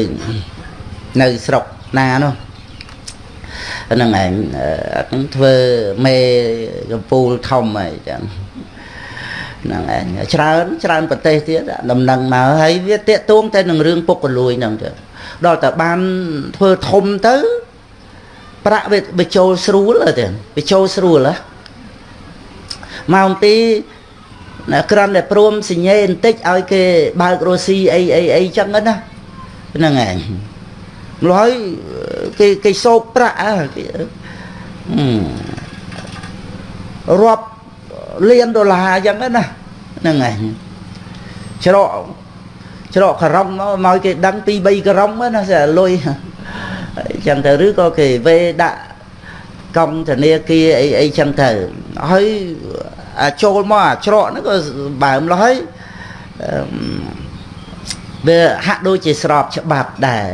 A: នៅស្រុកណានោះ ហ្នឹងឯងហ្នឹងធ្វើមេកំពូលធំអីចឹងហ្នឹងឯងច្រើនច្រើនប្រទេសទៀតដំណឹងមកហើយវាតាកទួងតែនឹងរឿងពុកកលួយហ្នឹងទៅដល់តែបានធ្វើធំទៅប្រាក់វាចូលស្រួលទៅវាចូលស្រួលហ៎ម៉ោងទីណាក្រាន់តែព្រមសញ្ញេបន្តិចឲ្យគេបើករស់ស៊ីអីអីអីចឹងណាហ្នឹងឯង ម្ល៉េះគេគេសោកប្រាក់គេរាប់លានដុល្លារអញ្ចឹងណាហ្នឹងឯងច្រកច្រកការ៉ុងមកមកគេដឹង2 3ការ៉ុងណាស្អាលុយអញ្ចឹងទៅឬក៏គេវេដាក់កង់ធនាគារអីអីចឹងទៅហើយចូលមកអាច្រកហ្នឹងក៏បើមលោះហើយវាហាក់ដូចជាស្របច្បាប់ដែរ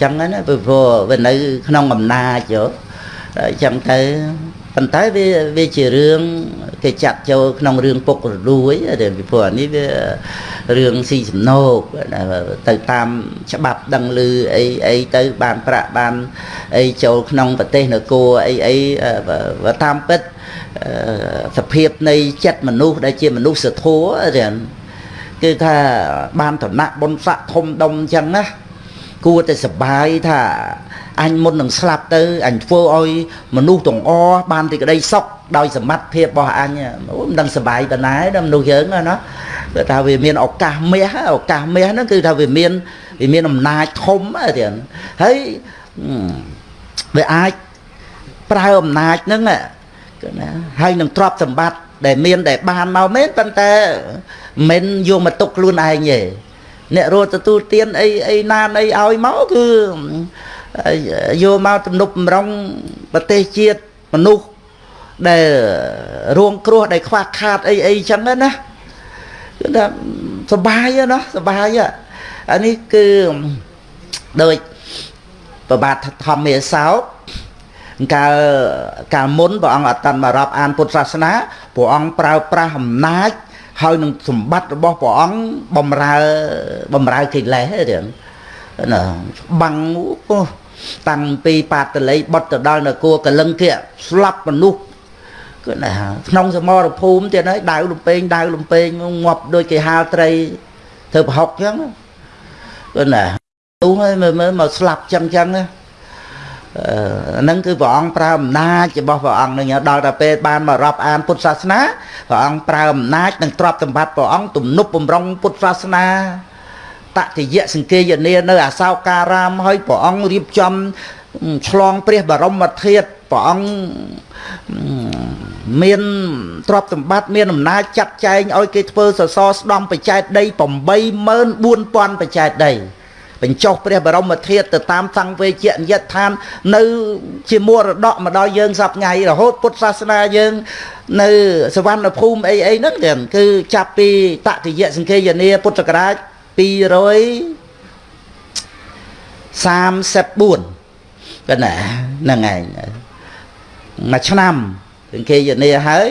A: ចឹងណាព្រោះវានៅក្នុងអំណាចយោចឹងទៅប៉ុន្តែវាវាជារឿងគេចាត់ចូលក្នុងរឿងពុករលួយដែលពីព្រោះនេះវារឿងស៊ីសំណោកទៅតាមច្បាប់ដឹងឮអីអីទៅបានប្រាក់បានអីចូលក្នុងប្រទេសនគរអីអីតាមពិតសភាពនៃចិត្តមនុស្សដែលជាមនុស្សធម៌រៀនគឺថាបានតំណាក់បុណ្យស័ក្តិធំដុំអញ្ចឹងណា គួរតែសបាយថាអញមុននឹងស្លាប់ទៅអញធ្វើឲ្យមនុស្សទាំងអបានទីក្តីសុខដោយសមត្ថភាពរបស់អញមិនដឹងសបាយប៉ុណ្ណាដល់មនុស្សយើងណាគឺថាវាមានឱកាសមាសឱកាសមាសហ្នឹងគឺថាវាមានវាមានអំណាចធំទៀតហើយវាអាចប្រើអំណាចហ្នឹងគឺណាហើយនឹងទ្រព្យសម្បត្តិដែលមានដែលបានមកមែនប៉ុន្តែមិនយកមកទុកខ្លួនឯងទេ អ្នករត់ទទួលទានអីអីណានអីឲ្យមកគឺយកមកទំនប់បំរុងប្រទេសជាតិមនុស្សដែលរួងគ្រោះដែលខ្វះខាតអីអីចឹងណាគឺថាសបាយណាសបាយអានេះគឺដូចប្របាទធម្មមេសោកកាលកាលមុនព្រះអង្គអត់តាន់មករាប់អានពុទ្ធសាសនាព្រះអង្គប្រើប្រាស់អំណាច ហើយនឹងសម្បត្តិរបស់ព្រះអង្គបំរើបំរើកិលេសទេណាបាំងពោះតាំងពីបាតល័យបុតទៅដល់នគរកលឹងគៈស្លាប់មនុស្សគឺណាក្នុងសមរភូមិទៀតហើយដាវលំពេងដាវលំពេងងាប់ដូចគេហាលត្រីធ្វើប្រហុកចឹងគឺណាទូហើយមើលមើលមកស្លាប់ចឹងចឹងណា ហ្នឹងគឺព្រះអង្គប្រើអំណាចរបស់ព្រះអង្គនឹងដល់តែពេលបានមករាប់អានពុទ្ធសាសនាព្រះអង្គប្រើអំណាចនិងទ្រព្យសម្បត្តិព្រះអង្គទំនប់បំរុងពុទ្ធសាសនាតតិយៈសង្កេយនានៅអាសោការាមហើយព្រះអង្គរៀបចំឆ្លងព្រះបរមធាតុព្រះអង្គមានទ្រព្យសម្បត្តិមានអំណាចចាត់ចែងឲ្យគេធ្វើសសរស្ដំបច្ច័យដី84000បច្ច័យដី បញ្ចុះព្រះបរមធាតុទៅតាមសង្វេជនិយដ្ឋាន នៅ ជាមរតកមកដល់យើងសប្ថ្ងៃរហូតពុទ្ធសាសនាយើង នៅសវណ្ណភូមិអីអីហ្នឹងគឺចាប់ពីតតិយសង្ឃេយនាពុទ្ធសករាជ234កណាហ្នឹងឯងមួយឆ្នាំសង្ឃេយនាហើយ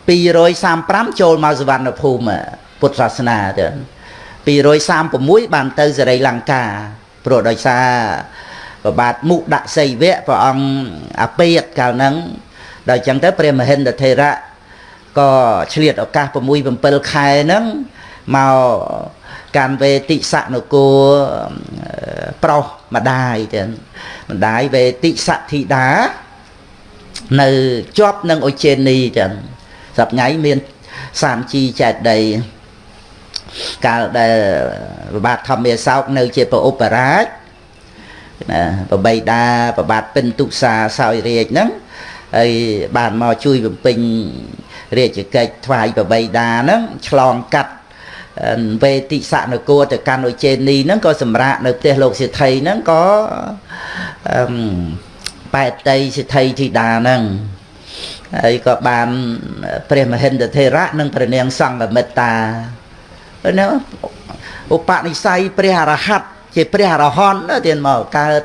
A: 235ចូលមកសវណ្ណភូមិពុទ្ធសាសនាទៅ 236បានទៅសេរីលង្កាព្រោះដោយសារប្របាទមុខដាក់សីវៈព្រះអង្គអាពេតកាលហ្នឹងដល់អញ្ចឹងទៅព្រះមហិន្ទថេរៈក៏ឆ្លៀតឱកាស6 7ខែហ្នឹងមកកាន់វេតិសនគរប្រុសម្ដាយទៅម្ដាយវេតិសធីតានៅជាប់នឹងអុជេនីចឹងសប្ងៃមានសាមជីចែកដី កាលដែលប្របាទធម្មមេសោកនៅ ជាប្រឧបរាជណាប្របីតាប្របាទពិនទុសាសោយរាជហ្នឹងហើយបានមកជួយបំពេញរាជកិច្ចថ្វាយប្របីតាហ្នឹងឆ្លងកាត់វេតិសនគរទៅកាន់ឧជេនីហ្នឹងក៏សម្រាប់នៅផ្ទះលោកសិទ្ធិហ្នឹងក៏អឺបែតតីសិទ្ធិធីតាហ្នឹងហើយក៏បានព្រះមហិន្ទថេរៈនិងព្រះនាងសង្ឃមិត្តា ណាឧបនិស្ស័យព្រះអរហន្តជាព្រះអរហន្តទៀតមកកើត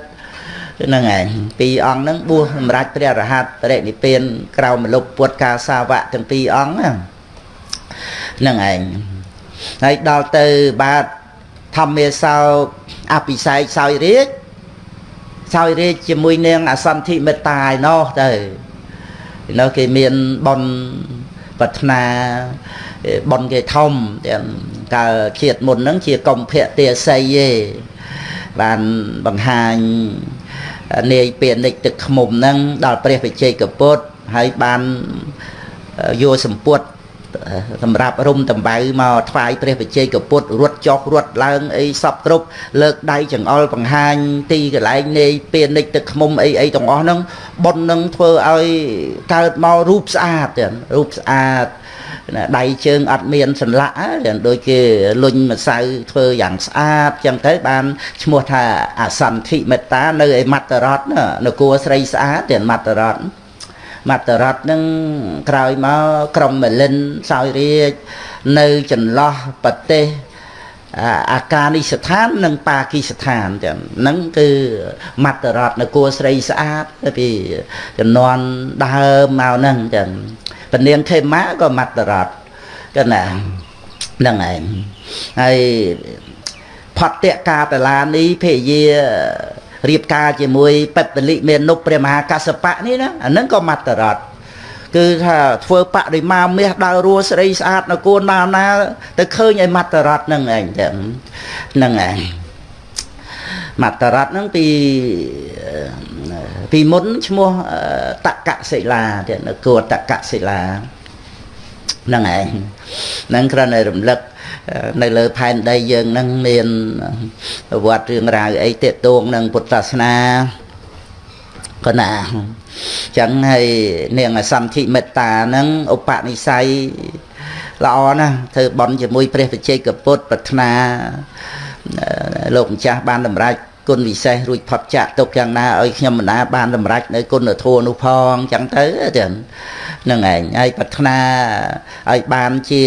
A: ហ្នឹងឯងពីរអង្គហ្នឹងបួសសម្រាប់ព្រះអរហន្តបរិនិព្វានក្រៅមលុបពុទ្ធកាសាវៈទាំងពីរអង្គហ្នឹងឯងហើយដល់ទៅបាទធម្មាសោកអភិសេកសោយរាជសោយរាជជាមួយនាងអសន្ធិមេត្តាឯណោះទៅនៅគេមានបន ប្រាថ្នាបនគេធំទាំងកាលជាតិមុនហ្នឹងជាកុម្ភៈទាស័យទេបានបង្ហាញនាយពានិចទឹកខ្មុំហ្នឹងដល់ព្រះវិជ័យកពុទ្ធហើយបានយកសម្ពុត សម្រាប់រុំតំបៅមកថ្វាយព្រះវិជ័យកពុទ្ធរត់ចុះរត់ឡើងអីសពគ្រប់លើកដៃចង្អុលបង្ហាញទីកន្លែងនាយពានិចទឹកខ្មុំអីអីទាំងអស់ហ្នឹងប៉ុននឹងធ្វើឲ្យកើតមករូបស្អាតទៀតរូបស្អាតដៃជើងអត់មានសន្លាក់ដូចគេលុញម្សៅធ្វើយ៉ាងស្អាតចឹងទៅបានឈ្មោះថាអសន្ធិមេត្តានៅឯមត្តរតនគរស្រីស្អាតទៀតមត្តរត មត្តរតនឹងក្រោយមកក្រុមមលិនសោយរាជនៅចន្លោះប្រទេសអាកានិស្ថាននិងប៉ាគីស្ថានចឹងហ្នឹងគឺមត្តរតនគរស្រីស្អាតពីចំនួនដើមមកហ្នឹងចឹងពនាងខេមាក៏មត្តរតកណាហ្នឹងឯងហើយផតតកាតឡានីភេយា រៀបការជាមួយបិបលិមេនុព្រះមហាកសបៈនេះណាអាហ្នឹងក៏មត្តរតគឺថាធ្វើបដិមាមាសដើររស់ស្រីស្អាតនៅគួនណាណា ទៅឃើញឲ្យមត្តរតហ្នឹងឯងចឹងហ្នឹងឯងមត្តរតហ្នឹងពីពីមុនឈ្មោះតកសិលាទៀតនៅគួរតកសិលា ហ្នឹងឯងហ្នឹងគ្រាន់តែរំលឹកនៅលើផែនដីយើងហ្នឹងមានវត្តរឿងរ៉ាវអីតេតួងនឹងពុទ្ធសាសនាកណាចឹងហើយនាងអសន្ធិមេត្តាហ្នឹងឧបនិស្ស័យល្អណាស់ធ្វើបន់ជាមួយព្រះវិជ័យកពុទ្ធប្រាថ្នាលោកម្ចាស់បានតម្រាច់គុណវិសេសរួចផុតចាក់ទុកយ៉ាងណាឲ្យខ្ញុំមិនណាបានតម្រាច់នៅគុណធម៌នោះផងចឹងទៅទាំង នឹងឯងហើយប្រាថ្នាឲ្យបានជា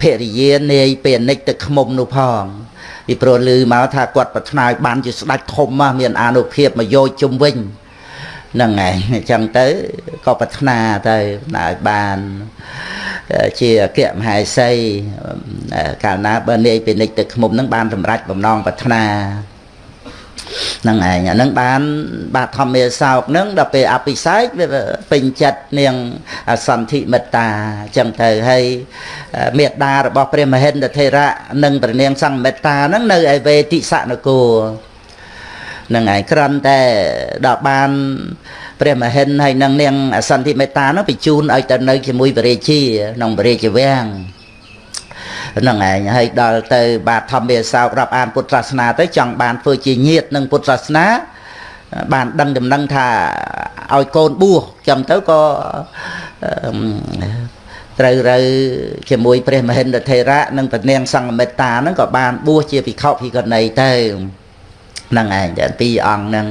A: ភរិយានាយពេលនិចទឹកខ្មុំនោះផងពីព្រោះឮមកថាគាត់ប្រាថ្នាឲ្យបានជាស្ដេចធំមានអានុភាពមកយកជុំវិញហ្នឹងឯងអញ្ចឹងទៅក៏ប្រាថ្នាទៅឲ្យបានជាអគ្គមហេសីកាលណាបើនាយពាណិជ្ជទឹកខ្មុំហ្នឹងបានសម្រេចបំណងប្រាថ្នា ហ្នឹងឯងអាហ្នឹងបានបាទធម្មាសោកហ្នឹងដល់ពេលអភិសេកវាពេញចិត្តនាងសន្ធិមិត្តាអញ្ចឹងទៅហើយមេត្តារបស់ព្រះមហិន្ទថេរៈនិងព្រះនាងសង្ឃមេត្តាហ្នឹងនៅឯវេទិសនគរនឹងឯងក្រំតែដល់បានព្រះមហិន្ទហើយនឹងនាងអសន្ធិមេត្តានោះបញ្ជូនឲ្យទៅនៅជាមួយព្រះរាជាក្នុងព្រះរាជវាំង ហ្នឹងឯងហើយដល់ទៅបាទធម្មាសោករាប់អានពុទ្ធសាសនាទៅចង់បានធ្វើជាញាតនឹងពុទ្ធសាសនាបានដឹងដំណឹងថាឲ្យកូនបួសចឹងទៅក៏ត្រូវរើជាមួយព្រះមហិន្ទថេរៈនិងព្រះនាងសង្ឃមេត្តាហ្នឹងក៏បានបួសជាភិក្ខុភិក្ខុនីទៅហ្នឹងឯងពីរអង្គហ្នឹង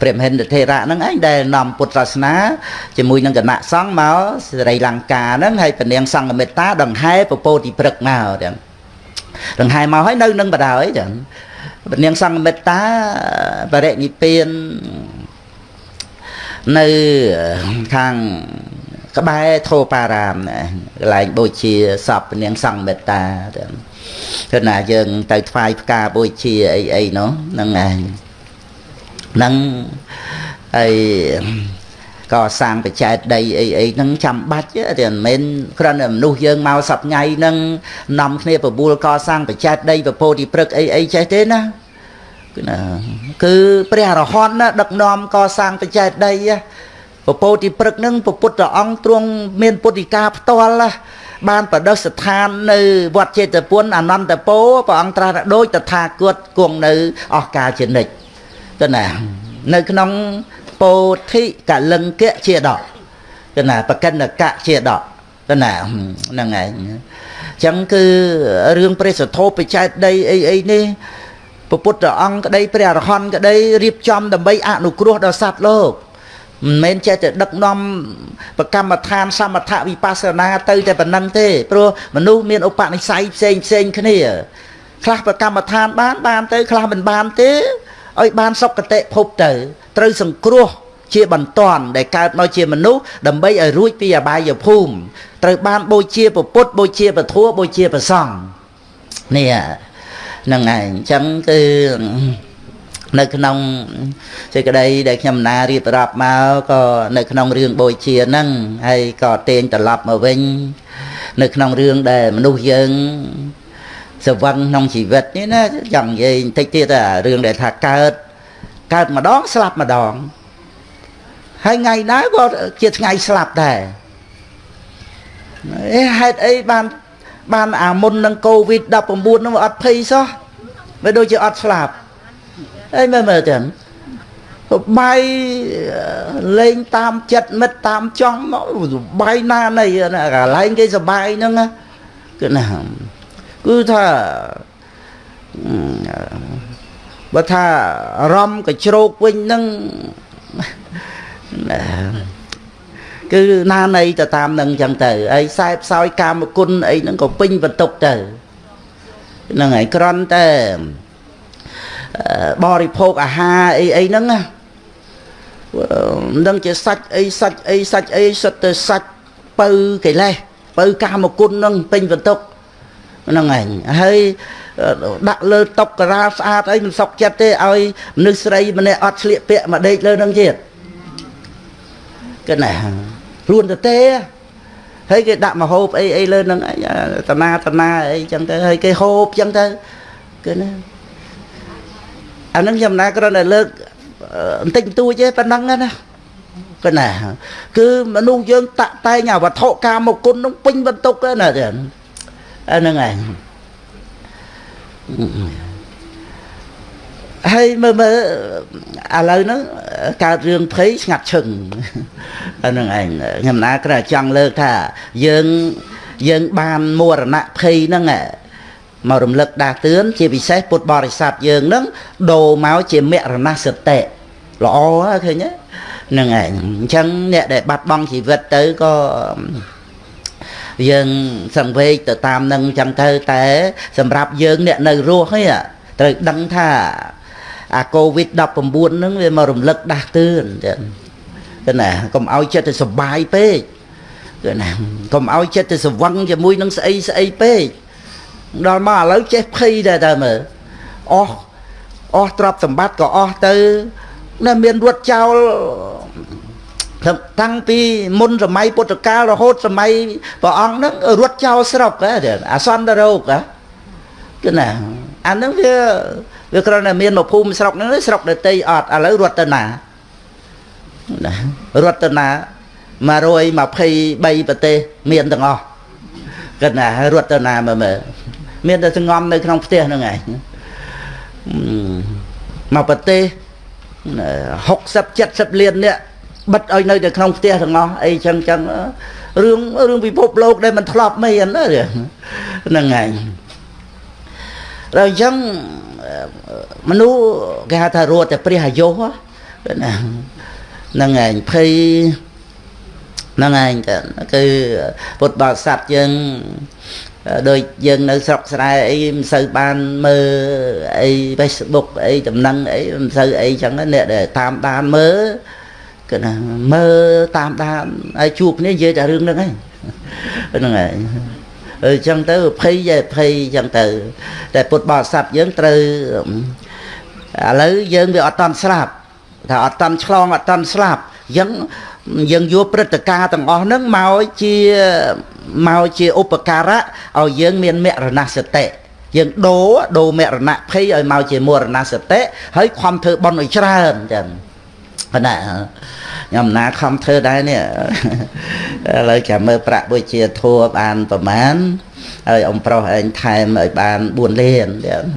A: ព្រះមហិន្ទថេរៈហ្នឹងឯងដែលនាំពុទ្ធសាសនាជាមួយនឹងគណៈសង្ឃមកសេរីលង្កាហ្នឹងហើយពនាងសង្ឃមេត្តាដង្ហែពពោតិព្រឹកមកទាំងដង្ហែមកហើយនៅនឹងបដ ாய் ចឹងពនាងសង្ឃមេត្តាបរិនិព្វាននៅខាងក្បែរធោបារាមកន្លែងបូជាសពនាងសង្ឃមេត្តាទាំងគឺណាយើងទៅថ្វាយផ្កាបូជាអីអីនោះហ្នឹងឯងហ្នឹងហើយកសាងបច្ចេកដីអីអីហ្នឹងចាំបាច់ទេមិនមែនគ្រាន់តែមនុស្សយើងមកសប្ងៃហ្នឹងនាំគ្នាបបួលកសាងបច្ចេកដីពពោធិព្រឹកអីអីចេះទេណាគឺណាគឺព្រះអរហន្តណាដឹកនាំកសាងបច្ចេកដីពពោធិព្រឹកហ្នឹងពពុទ្ធអង្គទ្រង់មានពុទ្ធិកាផ្ទាល់បានប្រដិស្ថាននៅវត្តចេតពុនអនន្តពោព្រះអង្គត្រាស់ថាដូចតថាគតគង់នៅអស់កាលជានិច្ច ទៅណានៅក្នុងពោធិកលិង្គៈជាដកទៅណាបកិនកៈជាដកទៅណាហ្នឹងឯងអញ្ចឹងគឺរឿងព្រះសធោបច្ច័យដីអីអីនេះពពុទ្ធអង្គក្តីព្រះអរហន្តក្តីរៀបចំដើម្បីអនុគ្រោះដល់សត្វលោកមិនមែនចេះតែដឹកនាំប្រកម្មដ្ឋានសមថវិបស្សនាទៅតែប៉ុណ្្នឹងទេព្រោះមនុស្សមានឧបនិស្ស័យផ្សេងផ្សេងគ្នាខ្លះប្រកម្មដ្ឋានបានបានទៅខ្លះមិនបានទេ ឲ្យបានសុគតិភពទៅត្រូវសង្គ្រោះជាបន្ទាន់ដែលកើតមកជាមនុស្សដើម្បីឲ្យរួចពីអបាយភូមិត្រូវបានបូជាពុទ្ធបូជាពធัวបូជាប្រសង់នេះហ្នឹងឯងអញ្ចឹងគឺនៅក្នុងសេចក្តីដែលខ្ញុំណារៀបរាប់មកក៏នៅក្នុងរឿងបូជាហ្នឹងហើយក៏ទាញត្រឡប់មកវិញ នៅក្នុងរឿងដែលមនុស្សយើង សវឹងក្នុងជីវិតនេះណាចង់និយាយបន្តិចទៀតអារឿងដែលថាកើតកើតម្ដងស្លាប់ម្ដងហើយថ្ងៃណាក៏ជាថ្ងៃស្លាប់ដែរអេហេតុអីបានបានអាមុននឹងកូវីដ19នោះអត់ភ័យសោះវាដូចជាអត់ស្លាប់អីមើលមើលទៅបាយលេងតាមចិត្តមិត្តតាមចង់បាយណានៃកន្លែងគេសបាយហ្នឹងគឺណា គឺថាបើថាអារម្មណ៍កជ្រោកវិញហ្នឹងគឺណានៃទៅតាមនឹងចឹងទៅហើយខ្សែផ្សោយកាមគុណអីហ្នឹងក៏ពេញបន្ទុកទៅហ្នឹងហើយក្រន់តែបរិភោគអាហារអីអីហ្នឹងណាមិនដឹងជាសាច់អីសាច់អីសាច់អីសិតទៅសាច់ពៅកិលេសពៅកាមគុណហ្នឹងពេញបន្ទុក ហ្នឹងឯងហើយដាក់លើតុករាស្អាតអីមិនសុខចិត្តទេឲ្យមនុស្សស្រីម្នាក់អត់ស្លៀកពាក់មកដេកលើនឹងទៀតគណាខ្លួនទៅទេហើយគេដាក់មកហូបអីអីលើនឹងតាណាតាណាអីចឹងទៅហើយគេហូបចឹងទៅគឺណាអានឹងខ្ញុំណាគ្រាន់តែលើកបន្តិចបន្តួចទេប៉ុណ្ណឹងណាគឺណាគឺមនុស្សយើងតាក់តែងអាវត្ថុកាមគុណនឹងពេញបន្ទុកណាចឹងអា ហ្នឹងឯងហើយមើលមើលឥឡូវហ្នឹងកើតរឿងភ័យស្ងាត់ឈឹងអាហ្នឹងឯងខ្ញុំណាគ្រាចង់លើកថាយើងយើងបានមរណៈភ័យហ្នឹងមករំលឹកដាស់តឿនជាពិសេសពុទ្ធបរិស័ទយើងហ្នឹងដូរមកជាមរណសតិល្អឃើញទេហ្នឹងឯងអញ្ចឹងអ្នកដែលបាត់បង់ជីវិតទៅក៏ យើងសង្វេគទៅតាមនឹងអញ្ចឹងទៅតែ សម្រាប់យើងអ្នកនៅរស់ហ្នឹងត្រូវដឹងថាអាកូវីដ19ហ្នឹងវាមករំលឹកដាស់តឿនចឹងគឺណាកុំឲ្យចិត្តទៅសុបាយពេកគឺណាកុំឲ្យចិត្តទៅស្វឹងជាមួយនឹងស្អីស្អីពេកដល់មកឥឡូវចេះភ័យដែរតើមើលអស់អស់ទ្រព្យសម្បត្តិក៏អស់ទៅនៅមានរត់ចោល តាំងពីមុនសម័យពុទ្ធកាលរហូតសម័យព្រះអង្គហ្នឹងរត់ចោលស្រុកអាសន្នរោគគឺណាអាហ្នឹងវាវាគ្រាន់តែមានមកភូមិស្រុកហ្នឹងស្រុកដតីអត់ឥឡូវរត់ទៅណាណារត់ទៅណា123ប្រទេសមានទាំងអស់គាត់ណារត់ទៅណាមើលមើលមានតែសងំនៅក្នុងផ្ទះហ្នឹងឯងមកប្រទេស60 70លាននាក់ បិទឲ្យនៅតែក្នុងផ្ទះទាំងអស់អីចឹងចឹងរឿងរឿងពិភពលោកដែលមិនធ្លាប់មានហ្នឹងឯងដល់អញ្ចឹងមនុស្សគេហៅថារត់តែព្រះអាយុណាហ្នឹងឯងភ័យហ្នឹងឯងគឺពុទ្ធបរិស័ទយើងដូចយើងនៅស្រុកស្រែអីមិនសូវបានមើលអី Facebook អីតំណឹងអីមិនសូវអីចឹងអ្នកដែលតាមដានមើល គឺណាមើលតាមដានហើយជួបគ្នានិយាយតែរឿងហ្នឹងឯងហ្នឹងឯងអញ្ចឹងទៅភ័យយេភ័យអញ្ចឹងទៅ តែពុទ្ធបរិស័ទយើងត្រូវឥឡូវយើងវាអត់តន់ស្លាប់ថាអត់តន់ឆ្លងអត់តន់ស្លាប់អញ្ចឹងយើងយកព្រឹត្តិការណ៍ទាំងអស់ហ្នឹងមកជាមកជាឧបការៈឲ្យយើងមានមរណសតិយើងដូរដូរមរណភ័យឲ្យមកជាមរណសតិហើយខំធ្វើបន់ឲ្យច្រើនចឹង ប៉ុន្តែខ្ញុំណាខំធ្វើដែរនេះឥឡូវចាំមើលប្រាក់បុជាធัวបានប្រមាណហើយអំប្រុសឯងថែមឲ្យបាន4លាន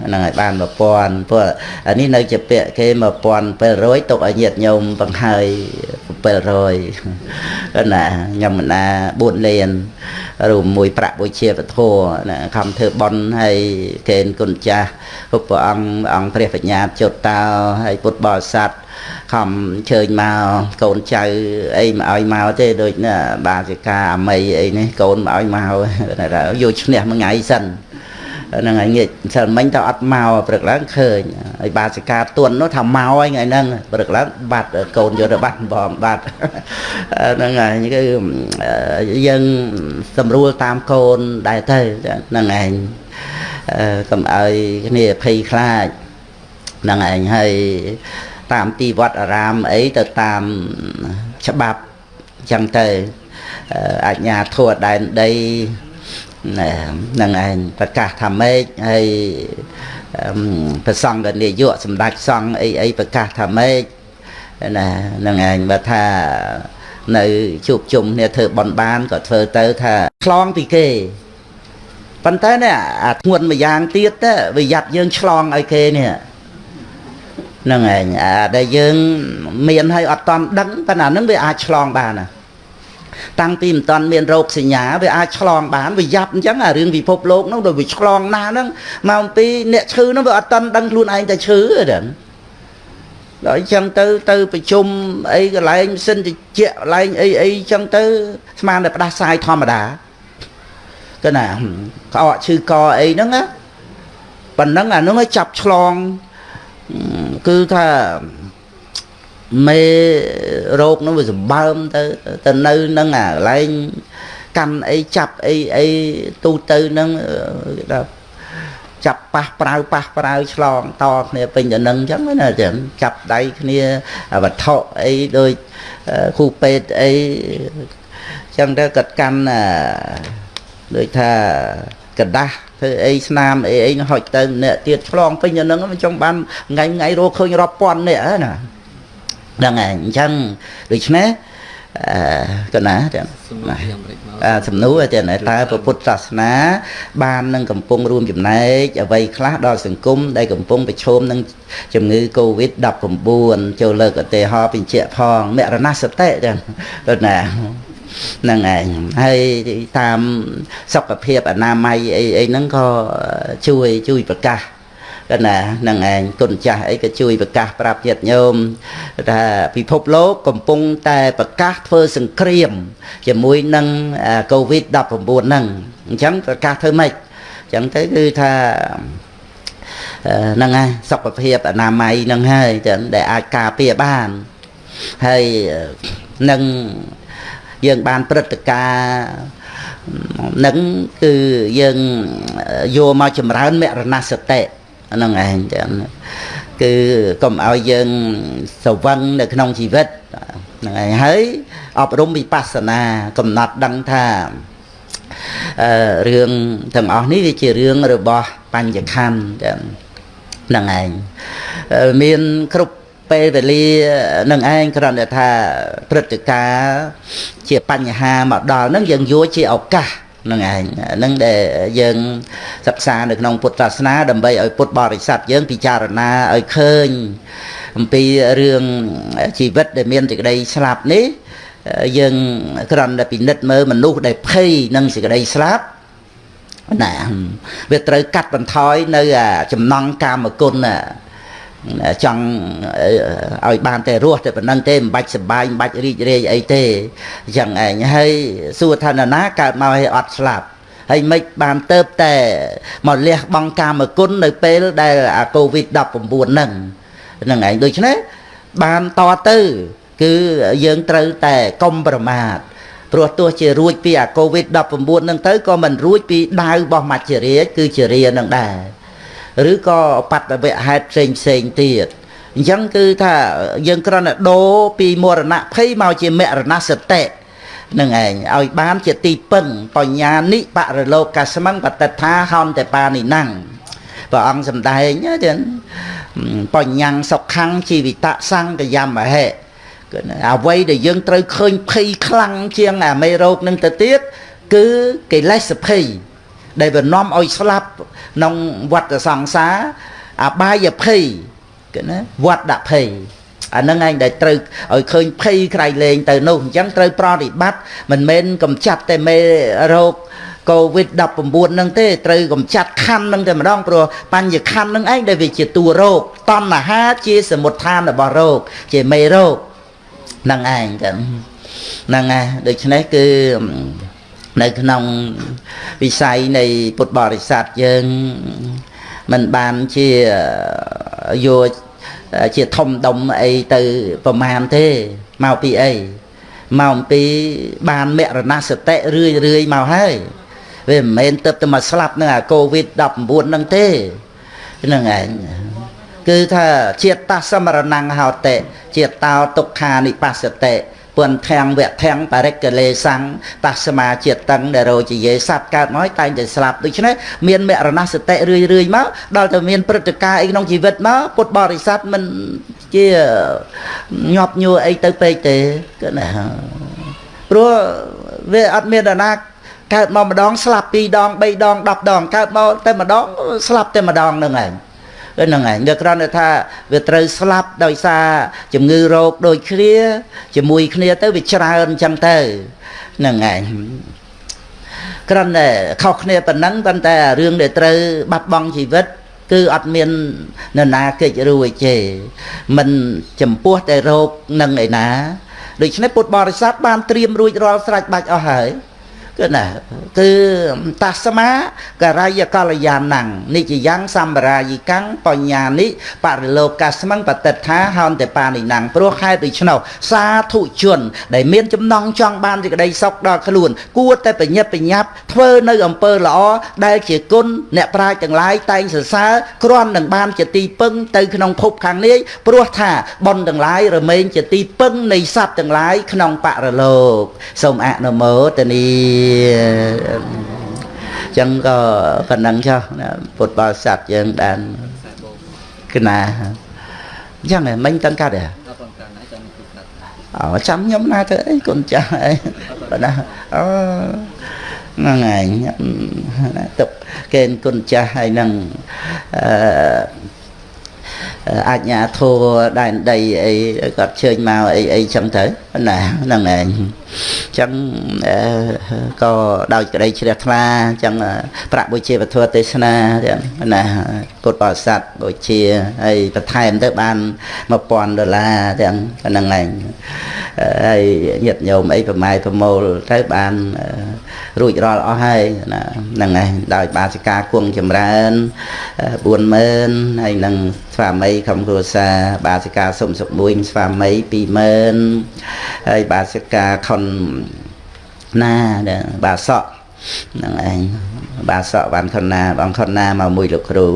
A: ហ្នឹងឲ្យបាន1000ព្រោះអានេះនៅជាពាក្យគេ1700ទុកឲ្យញាតញោមបង្ហើយ700ណាខ្ញុំមិនណា4លានរួមមួយប្រាក់បុជាពធណាខំធ្វើបន់ហើយកេនគុណចាស់ព្រះអង្គអង្គព្រះបញ្ញាចុតតោហើយពុទ្ធបរិស័ទ ខំជើញមកកូនចៅអីមកឲ្យមកទេដូចណាបាសិកាអាមីអីនេះកូនមកឲ្យមកយកឈ្នះមួយថ្ងៃសិនហ្នឹងហើយងាកសិលមិញទៅអត់មកព្រឹកឡើងឃើញហើយបាសិកាទុននោះថាមកហើយថ្ងៃហ្នឹងព្រឹកឡើងបាត់កូនយកទៅបាត់បងបាត់ហ្នឹងហើយគឺយើងស្រួលតាមកូនដែរទៅហ្នឹងឯងកុំឲ្យគ្នាភ័យខ្លាចហ្នឹងឯងហើយ តាមទីវត្តអារាមអីទៅតាមច្បាប់អញ្ចឹងទៅអញ្ញាធัวដែនដីហ្នឹងឯងប្រកាសថាម៉េចហើយប្រសង្ឃនាយកសម្ដេចសង្ឃអីអីប្រកាសថាម៉េចណាហ្នឹងឯងបើថានៅជួបជុំគ្នាធ្វើបន់បានក៏ធ្វើទៅថាឆ្លងពីគេប៉ុន្តែនេះអាធ្ងន់មួយយ៉ាងទៀតទៅវាយ៉ាត់យើងឆ្លងឲ្យគេនេះ ហ្នឹងឯងអាដែលយើងមានឲ្យអត់តន់ដឹងប៉ុន្តែហ្នឹងវាអាចឆ្លងបានណាតាំងពីមិនតាន់មានរោគសញ្ញាវាអាចឆ្លងបានវាយ៉ាប់អញ្ចឹងអារឿងពិភពលោកហ្នឹងដល់វាឆ្លងណាស់ហ្នឹងមកអំពីអ្នកឈឺហ្នឹងវាអត់តាន់ដឹងខ្លួនឯងតែឈឺទេដល់អញ្ចឹងទៅទៅប្រជុំអីកន្លែងសិនតិចកន្លែងអីអីអញ្ចឹងទៅស្មានតែផ្ដាសាយធម្មតាកណាក្អកឈឺកអីហ្នឹងណាប៉ុណ្ណឹងអាហ្នឹងចាប់ឆ្លង គឺថាមេរោគនោះវាសម្បើមទៅទៅនៅនឹងអាកន្លែងកាន់អីចាប់អីអីទូទៅនឹងគេថាចាប់ប៉ះប្រៅប៉ះប្រៅឆ្លងតគ្នាពេញទៅនឹងអញ្ចឹងណាចឹងចាប់ដៃគ្នាវត្ថុអីដូចគ្រូពេទ្យអីអញ្ចឹងទៅគាត់កាន់ដូចថា กระដាស់ធ្វើអីស្នាមអីអីហុចទៅអ្នកទៀតឆ្លងពេញទៅនឹងមិនចង់បានថ្ងៃថ្ងៃរកឃើញរាប់ពាន់នេះណាហ្នឹងហើយអញ្ចឹងដូច្នេះអឺកណាចឹងសំណួរចឹងតើពុទ្ធសាសនា បាននឹងកំពុងរួមចំណែកអ្វីខ្លះដល់សង្គមដែលកំពុងប្រឈមនឹងជំងឺ Covid-19 ចូលលើកឧទាហរណ៍បញ្ជាក់ផងមរណសតិចឹងទៅណា ហ្នឹងឯងហើយតាមសុខភាពអនាម័យអីអីហ្នឹងក៏ជួយជួយប្រកាសកណានឹងឯងគុណចាស់អីក៏ជួយប្រកាសប្រាប់ញាតិញោមថាពិភពលោកកំពុងតែប្រកាសធ្វើសង្គ្រាម ជាមួយនឹង COVID-19 ហ្នឹងអញ្ចឹងប្រកាសធ្វើម៉េចអញ្ចឹងទៅគឺថាហ្នឹងហើយសុខភាពអនាម័យហ្នឹងហើយចឹងដែលអាចការពារបានហើយនឹង យើងបានព្រឹត្តិការណ៍នឹងគឺយើងយកមកចម្រើនមរណសតិហ្នឹងឯងចឹងគឺកុំឲ្យយើងស្រវឹងនៅក្នុងជីវិតហ្នឹងឯងហើយអប់រំវិបស្សនាកំណត់ដឹងថាអឺរឿងទាំងអស់នេះវាជារឿងរបស់បញ្ញខណ្ឌចឹងហ្នឹងឯងមានគ្រប់ ពេលវេលានឹងឯងគ្រាន់តែថាព្រឹត្តិការណ៍ជាបញ្ហាមកដល់ហ្នឹងយើងយកជាឱកាសនឹងឯងនឹងដែលយើងសិក្សានៅក្នុងពុទ្ធសាសនាដើម្បីឲ្យពុទ្ធបរិស័ទយើងពិចារណាឲ្យឃើញអំពីរឿងជីវិតដែលមានសេចក្តីស្លាប់នេះយើងគ្រាន់តែពិនិត្យមើលមនុស្សដែលភ័យនឹងសេចក្តីស្លាប់ណាវាត្រូវកាត់បន្ថយនៅចំណងកាមគុណ ចង់ឲ្យបានតែរស់តែប៉ុណ្្នឹងទេមិនបាច់សបាយមិនបាច់រីករាយអីទេអញ្ចឹងឯងហើយសួរថានរណាកើតមកឲ្យអត់ស្លាប់ហើយមិនបានទៅតែមកលះបង់កាមគុណនៅពេលដែលអាកូវីដ19ហ្នឹងហ្នឹងឯងដូច្នេះបានតទៅ គឺយើងត្រូវតែកុំប្រមាទព្រោះទោះជារួចពីអាកូវីដ19ហ្នឹងទៅក៏មិនរួចពីដាវរបស់មច្ចរាជគឺជារានឹងដែរ ឬក៏បត្តវៈហេតុផ្សេងផ្សេងទៀតអញ្ចឹងគឺថាយើងគ្រាន់តែដូរពីមរណភ័យមកជាមរណសតិនឹងឯងឲ្យបានជាទីពឹងបញ្ញានិបរលោកកស្មឹងបតថាហនតបានិណੰព្រះអង្គសម្ដែងចឹងបញ្ញាំងសុខੰជីវិតសង្កយមហេអ្វីដែលយើងត្រូវឃើញភ័យខ្លាំងជាងអាមេរោគនឹងទៅទៀតគឺកិលេសភ័យ ដែលវានាំឲ្យស្លាប់ក្នុងវត្តសង្សារអបាយភ័យគេណាវត្តភ័យអានឹងឯងដែលត្រូវឲ្យឃើញភ័យក្រៃលែងទៅនោះអញ្ចឹងត្រូវប្រតិបត្តិមិនមែនកំចាត់តែមេរោគកូវីដ19 ហ្នឹងទេត្រូវកំចាត់ខណ្ឌហ្នឹងតែម្ដងព្រោះបញ្ញខណ្ឌហ្នឹងឯងដែលវាជាតួរោគតណ្ហាជាសមុដ្ឋានរបស់រោគជាមេរោគហ្នឹងឯងចឹងហ្នឹងឯងដូច្នេះគឺ នៅក្នុងវិស័យនៃពុទ្ធបរិស័ទយើងមិនបានជាយកជាធំដុំអីទៅប្រមាណទេមកពីអីមកពីបានមរណសតិរឿយរឿយមកហើយវាមិនមែនទៅតែមកស្លាប់នឹងអាកូវីដ19ហ្នឹងទេហ្នឹងឯងគឺថាជាតិតសមរណង្ហោតិជាតិតោទុក្ខានិបស្សតិ ពន្ធាំងវៈធាំងបរិកលេសੰងតស្មាជាតិតឹងដែលរោជាយេសัตว์កើតមកតែងតែស្លាប់ដូច្នេះមានមរណសតិរឿយរឿយមកដល់តែមានព្រឹត្តិការណ៍អីក្នុងជីវិតមកពុទ្ធបរិស័ទមិនជាញាប់ញួរអីទៅពេកទេគឺណាព្រោះវាអត់មាននរណាកើតមកម្ដងស្លាប់2ដង3ដង10ដងកើតមកតែម្ដងស្លាប់តែម្ដងហ្នឹងឯង ហ្នឹងឯងវាគ្រាន់តែថាវាត្រូវស្លាប់ដោយសារជំងឺរោគដូចគ្នាជាមួយគ្នាទៅវាច្រើនអញ្ចឹងទៅហ្នឹងឯងគ្រាន់តែខុសគ្នាប៉ុណ្ណឹងប៉ុន្តែរឿងដែលត្រូវបាត់បង់ជីវិតគឺអត់មាននរណាកិច្ចរួចទេមិនចំពោះតែរោគនឹងឯណាដូច្នេះពុទ្ធបរិស័ទបានត្រៀមរួចរាល់ស្រេចបាច់អស់ហើយ គឺណាគឺតាស្មាករាយកល្យាណੰនិច្ចយ៉ាងសម្បរាយិកੰបញ្ញានិបរិលោកាស្មੰបតិដ្ឋាហោនតេបានិណੰព្រោះខែដូច្នោះសាធុជន ដែលមានចំណងចង់បានសេចក្តីសុខដល់ខ្លួន គួរតែបញ្ញាបញ្ញាប់ធ្វើនៅអំពើល្អដែលជាគុណអ្នកប្រាជ្ញទាំងឡាយតែងសរសើរគ្រាន់នឹងបានជាទីពឹងទៅក្នុងភពខាងនេះព្រោះថាបុណ្យទាំងឡាយរមែងជាទីពឹងនៃសត្វទាំងឡាយក្នុងបរលោកសូមអនុមោទនីចឹងក៏ប៉ុណ្ណឹងចុះពុទ្ធបរិស័ទយើងបានគណាអញ្ចឹងមិញតាំងកាត់ហ៎អូចាំខ្ញុំណាទៅអីគុណចាស់អីប៉ុណ្ណាអូហ្នឹងឯងទុកគេគុណចាស់ហើយនឹងអឺអាជ្ញាធរដែនដីអីគាត់ជើញមកអីអីចឹងទៅណាហ្នឹងឯងចឹងក៏ដោយក្តីជ្រះថ្លាចឹងប្រាក់បុជាវធទេសនាចឹងណាពុទ្ធបរិស័ទបុជាហើយបន្ថែមទៅបាន1000ដុល្លារចឹងហ្នឹងឯងហើយញាតិញោមអីប្រម៉ែប្រមូលទៅបានរួចរាល់អស់ហើយណាហ្នឹងឯងដោយបាសិកាគង់ចម្រើន40000ហើយនឹងស្វាមីក្រុមគ្រួសារបាសិកាសុំសុខមួយស្វាមី20000ហើយបាសិកាខុនណាបាសក់ហ្នឹងឯងបាសក់បានខុនណាបងខុនណាមកមួយលោកគ្រូ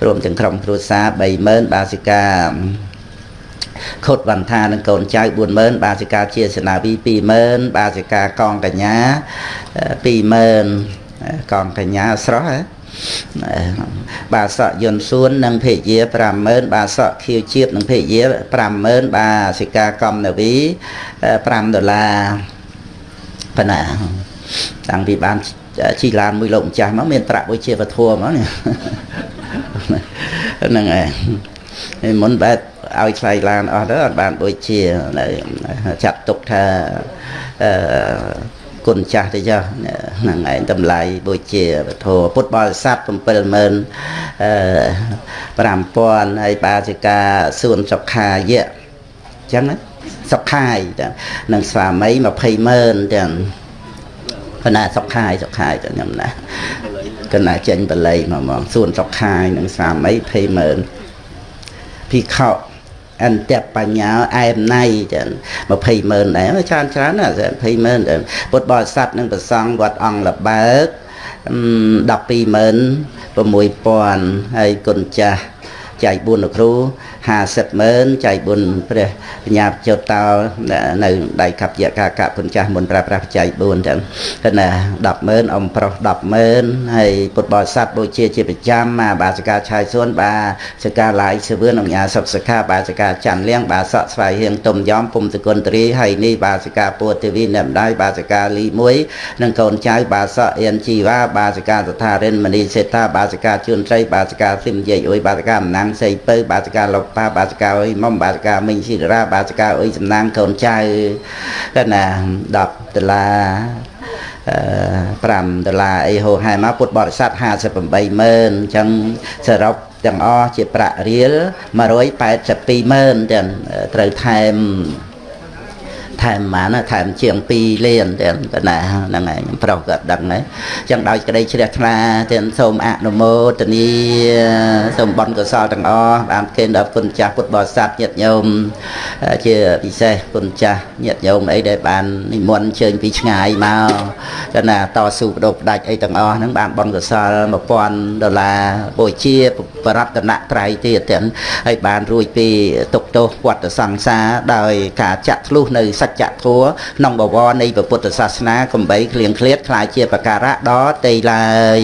A: ព្រមទាំងក្រុមគ្រួសារ30000បាសិកាខុតវន្តានឹងកូនចៅ40000បាសិកាជាសេនាវី20000បាសិកាកងកញ្ញា20000កងកញ្ញាស្រស់ហ៎ បាសកយន្តសួននិងភេយា50000បាសកខៀវជាតិនិងភេយា50000បាសិកាកំនវី5ដុល្លារប៉ុណ្ណាតាំងពីបានជីឡានមួយលោកម្ចាស់មកមានប្រាក់វិជាវធัวមកនេះហ្នឹងហើយមុនបែបឲ្យថ្លៃឡានអស់ទៅអត់បានដូចជាចាត់ទុកថាអឺ គុណចាស់ទៅចុះហ្នឹងឯងតម្លៃបុជាវធពុទ្ធបរិស័ទ70000អឺ5000ហើយបាសិកាសួនសុខាយៈអញ្ចឹងណាសុខាយនឹងស្វាមី20000ទាំងប៉ុន្តែសុខាយសុខាយទៅខ្ញុំណាកណ្ណាចេញបល័យមកមកសួនសុខាយនឹងស្វាមី20000ភិក្ខុ អន្តបញ្ញាអែមណៃចឹង20ម៉ឺនដែរច្រើនច្រើនណា20ម៉ឺនពុទ្ធបរិស័ទនឹងប្រសង់វត្តអង្គលបើក12ម៉ឺន6000ហើយគុណចាស់ចែក4លោកគ្រូ 50ម៉ឺនចែកបុណ្យព្រះបញ្ញាចុតតោនៅដៃកັບយៈកាកពុនចាស់មុនប្រើប្រាស់បច្ច័យ4ចឹងគឺណា10ម៉ឺនអំប្រុស10ម៉ឺនហើយពុទ្ធបរិស័ទបូជាជាប្រចាំមកបាសិកាឆាយសួនបាសិកាឡាយសវឿនអង្គញាសុខសិក្ខាបាសិកាច័ន្ទលៀងបាសក់ស្វាយហៀងទុំយ៉ំពុំតគុណតរីហើយនេះបាសិកាពួទេវីអ្នកម្ដាយបាសិកាលី1និងកូនចៅបាសក់អៀនជីវ៉ាបាសិកាសថារិនមនីសេតាបាសិកាជួនត្រីបាសិកាស៊ីមយាយអុយបាសិកាអំណាងសីពៅបាសិកាលោកប៉ាបាសិកាអុយមុំបាសិកាមិញស៊ីរាបាសិកាអុយសំណាងកូនចៅកណា10ដុល្លារ5ដុល្លារអីហូហែមកពុទ្ធបរិស័ទ58ម៉ឺនអញ្ចឹងសរុបទាំងអស់ជាប្រាក់រៀល182ម៉ឺនទាំងត្រូវថែម ថែមប៉ុន្មានថែមជាង2លានទៀតកណាហ្នឹងហើយខ្ញុំប្រុសក៏ដឹងហើយអញ្ចឹងដោយក្តីជ្រះថ្លាទៀតសូមអនុមោទនាសូមបន់កុសលទាំងអស់បានគេដល់គុណចាស់ពុទ្ធបរិស័ទញាតិញោមជាពិសេសគុណចាស់ញាតិញោមអីដែលបាននិមន្តអញ្ជើញពីឆ្ងាយមកកណាតស៊ូបដូរផ្ដាច់អីទាំងអស់ហ្នឹងបានបន់កុសល1000ដុល្លារបូជាបរតនត្រ័យទៀតទាំងហើយបានរួចពីទុកទោសវត្តសង្សារដោយការចាក់ធ្លុះនៅសច្ចធម៌ក្នុងបវរនៃពុទ្ធសាសនាកំបីគ្លៀងឃ្លាតខ្លាយជាបការៈដល់ទេឡើយ